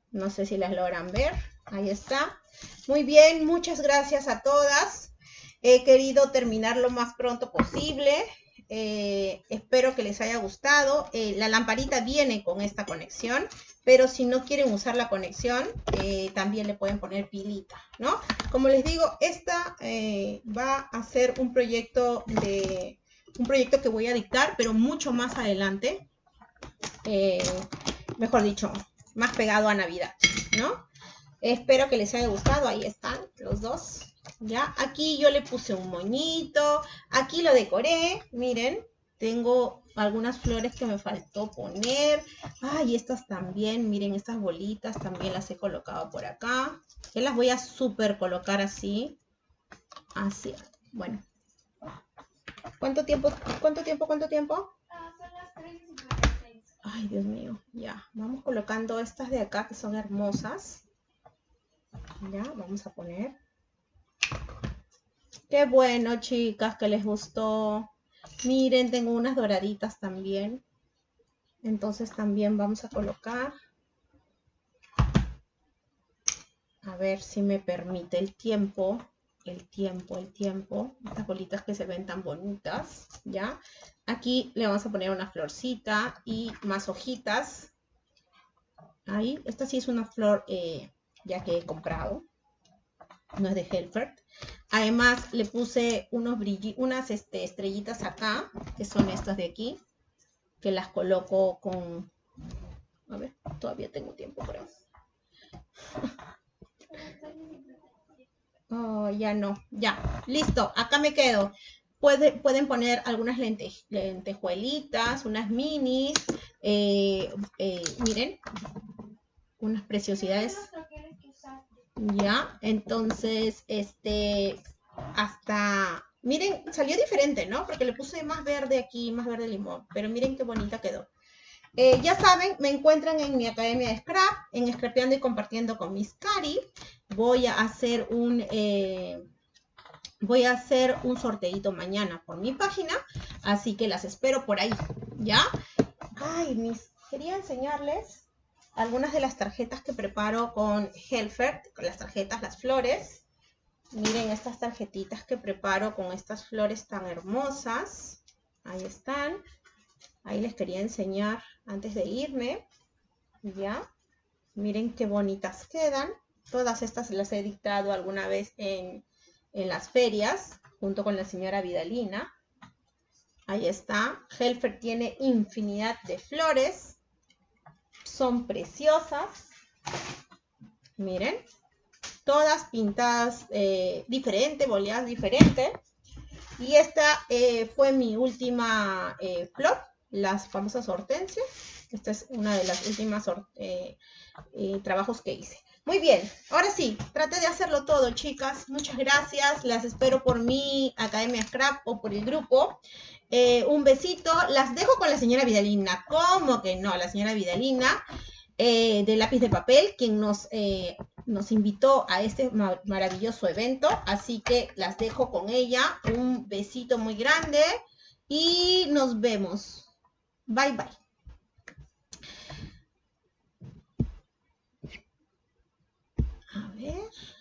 No sé si las logran ver. Ahí está. Muy bien, muchas gracias a todas. He querido terminar lo más pronto posible. Eh, espero que les haya gustado. Eh, la lamparita viene con esta conexión, pero si no quieren usar la conexión, eh, también le pueden poner pilita, ¿no? Como les digo, esta va a ser un proyecto de un proyecto que voy a dictar, pero mucho más adelante. Mejor dicho, más pegado a Navidad, ¿no? Espero que les haya gustado. Ahí están los dos. Ya, aquí yo le puse un moñito. Aquí lo decoré. Miren, tengo algunas flores que me faltó poner. Ay, estas también. Miren, estas bolitas también las he colocado por acá. Yo las voy a super colocar así. Así. Bueno. ¿Cuánto tiempo? ¿Cuánto tiempo? ¿Cuánto tiempo?
Son las 3 y 56.
Ay, Dios mío, ya. Vamos colocando estas de acá que son hermosas. Ya, vamos a poner. Qué bueno, chicas, que les gustó. Miren, tengo unas doraditas también. Entonces también vamos a colocar. A ver si me permite el tiempo. El tiempo, el tiempo. Estas bolitas que se ven tan bonitas, ¿ya? Aquí le vamos a poner una florcita y más hojitas. Ahí. Esta sí es una flor eh, ya que he comprado. No es de Helfert. Además, le puse unos unas este, estrellitas acá, que son estas de aquí, que las coloco con... A ver, todavía tengo tiempo, creo. Oh, ya no, ya, listo, acá me quedo. pueden poner algunas lentejuelitas, unas minis, eh, eh, miren, unas preciosidades. Ya, entonces, este, hasta, miren, salió diferente, ¿no? Porque le puse más verde aquí, más verde limón, pero miren qué bonita quedó. Eh, ya saben, me encuentran en mi academia de Scrap, en Scrapeando y Compartiendo con Miss Cari. Voy a hacer un, eh, voy a hacer un sorteito mañana por mi página, así que las espero por ahí, ¿ya? Ay, mis, quería enseñarles algunas de las tarjetas que preparo con Helfert, con las tarjetas, las flores. Miren estas tarjetitas que preparo con estas flores tan hermosas. Ahí están. Ahí les quería enseñar antes de irme. Ya. Miren qué bonitas quedan. Todas estas las he dictado alguna vez en, en las ferias, junto con la señora Vidalina. Ahí está. Helfer tiene infinidad de flores son preciosas. Miren, todas pintadas eh, diferente, boleadas diferente. Y esta eh, fue mi última eh, flor, las famosas hortensias. Esta es una de las últimas trabajos que hice. Muy bien, ahora sí, traté de hacerlo todo, chicas. Muchas gracias. Las espero por mi Academia Scrap o por el grupo. Eh, un besito. Las dejo con la señora Vidalina. ¿Cómo que no? La señora Vidalina eh, de lápiz de papel, quien nos, eh, nos invitó a este maravilloso evento. Así que las dejo con ella. Un besito muy grande y nos vemos. Bye bye. A ver.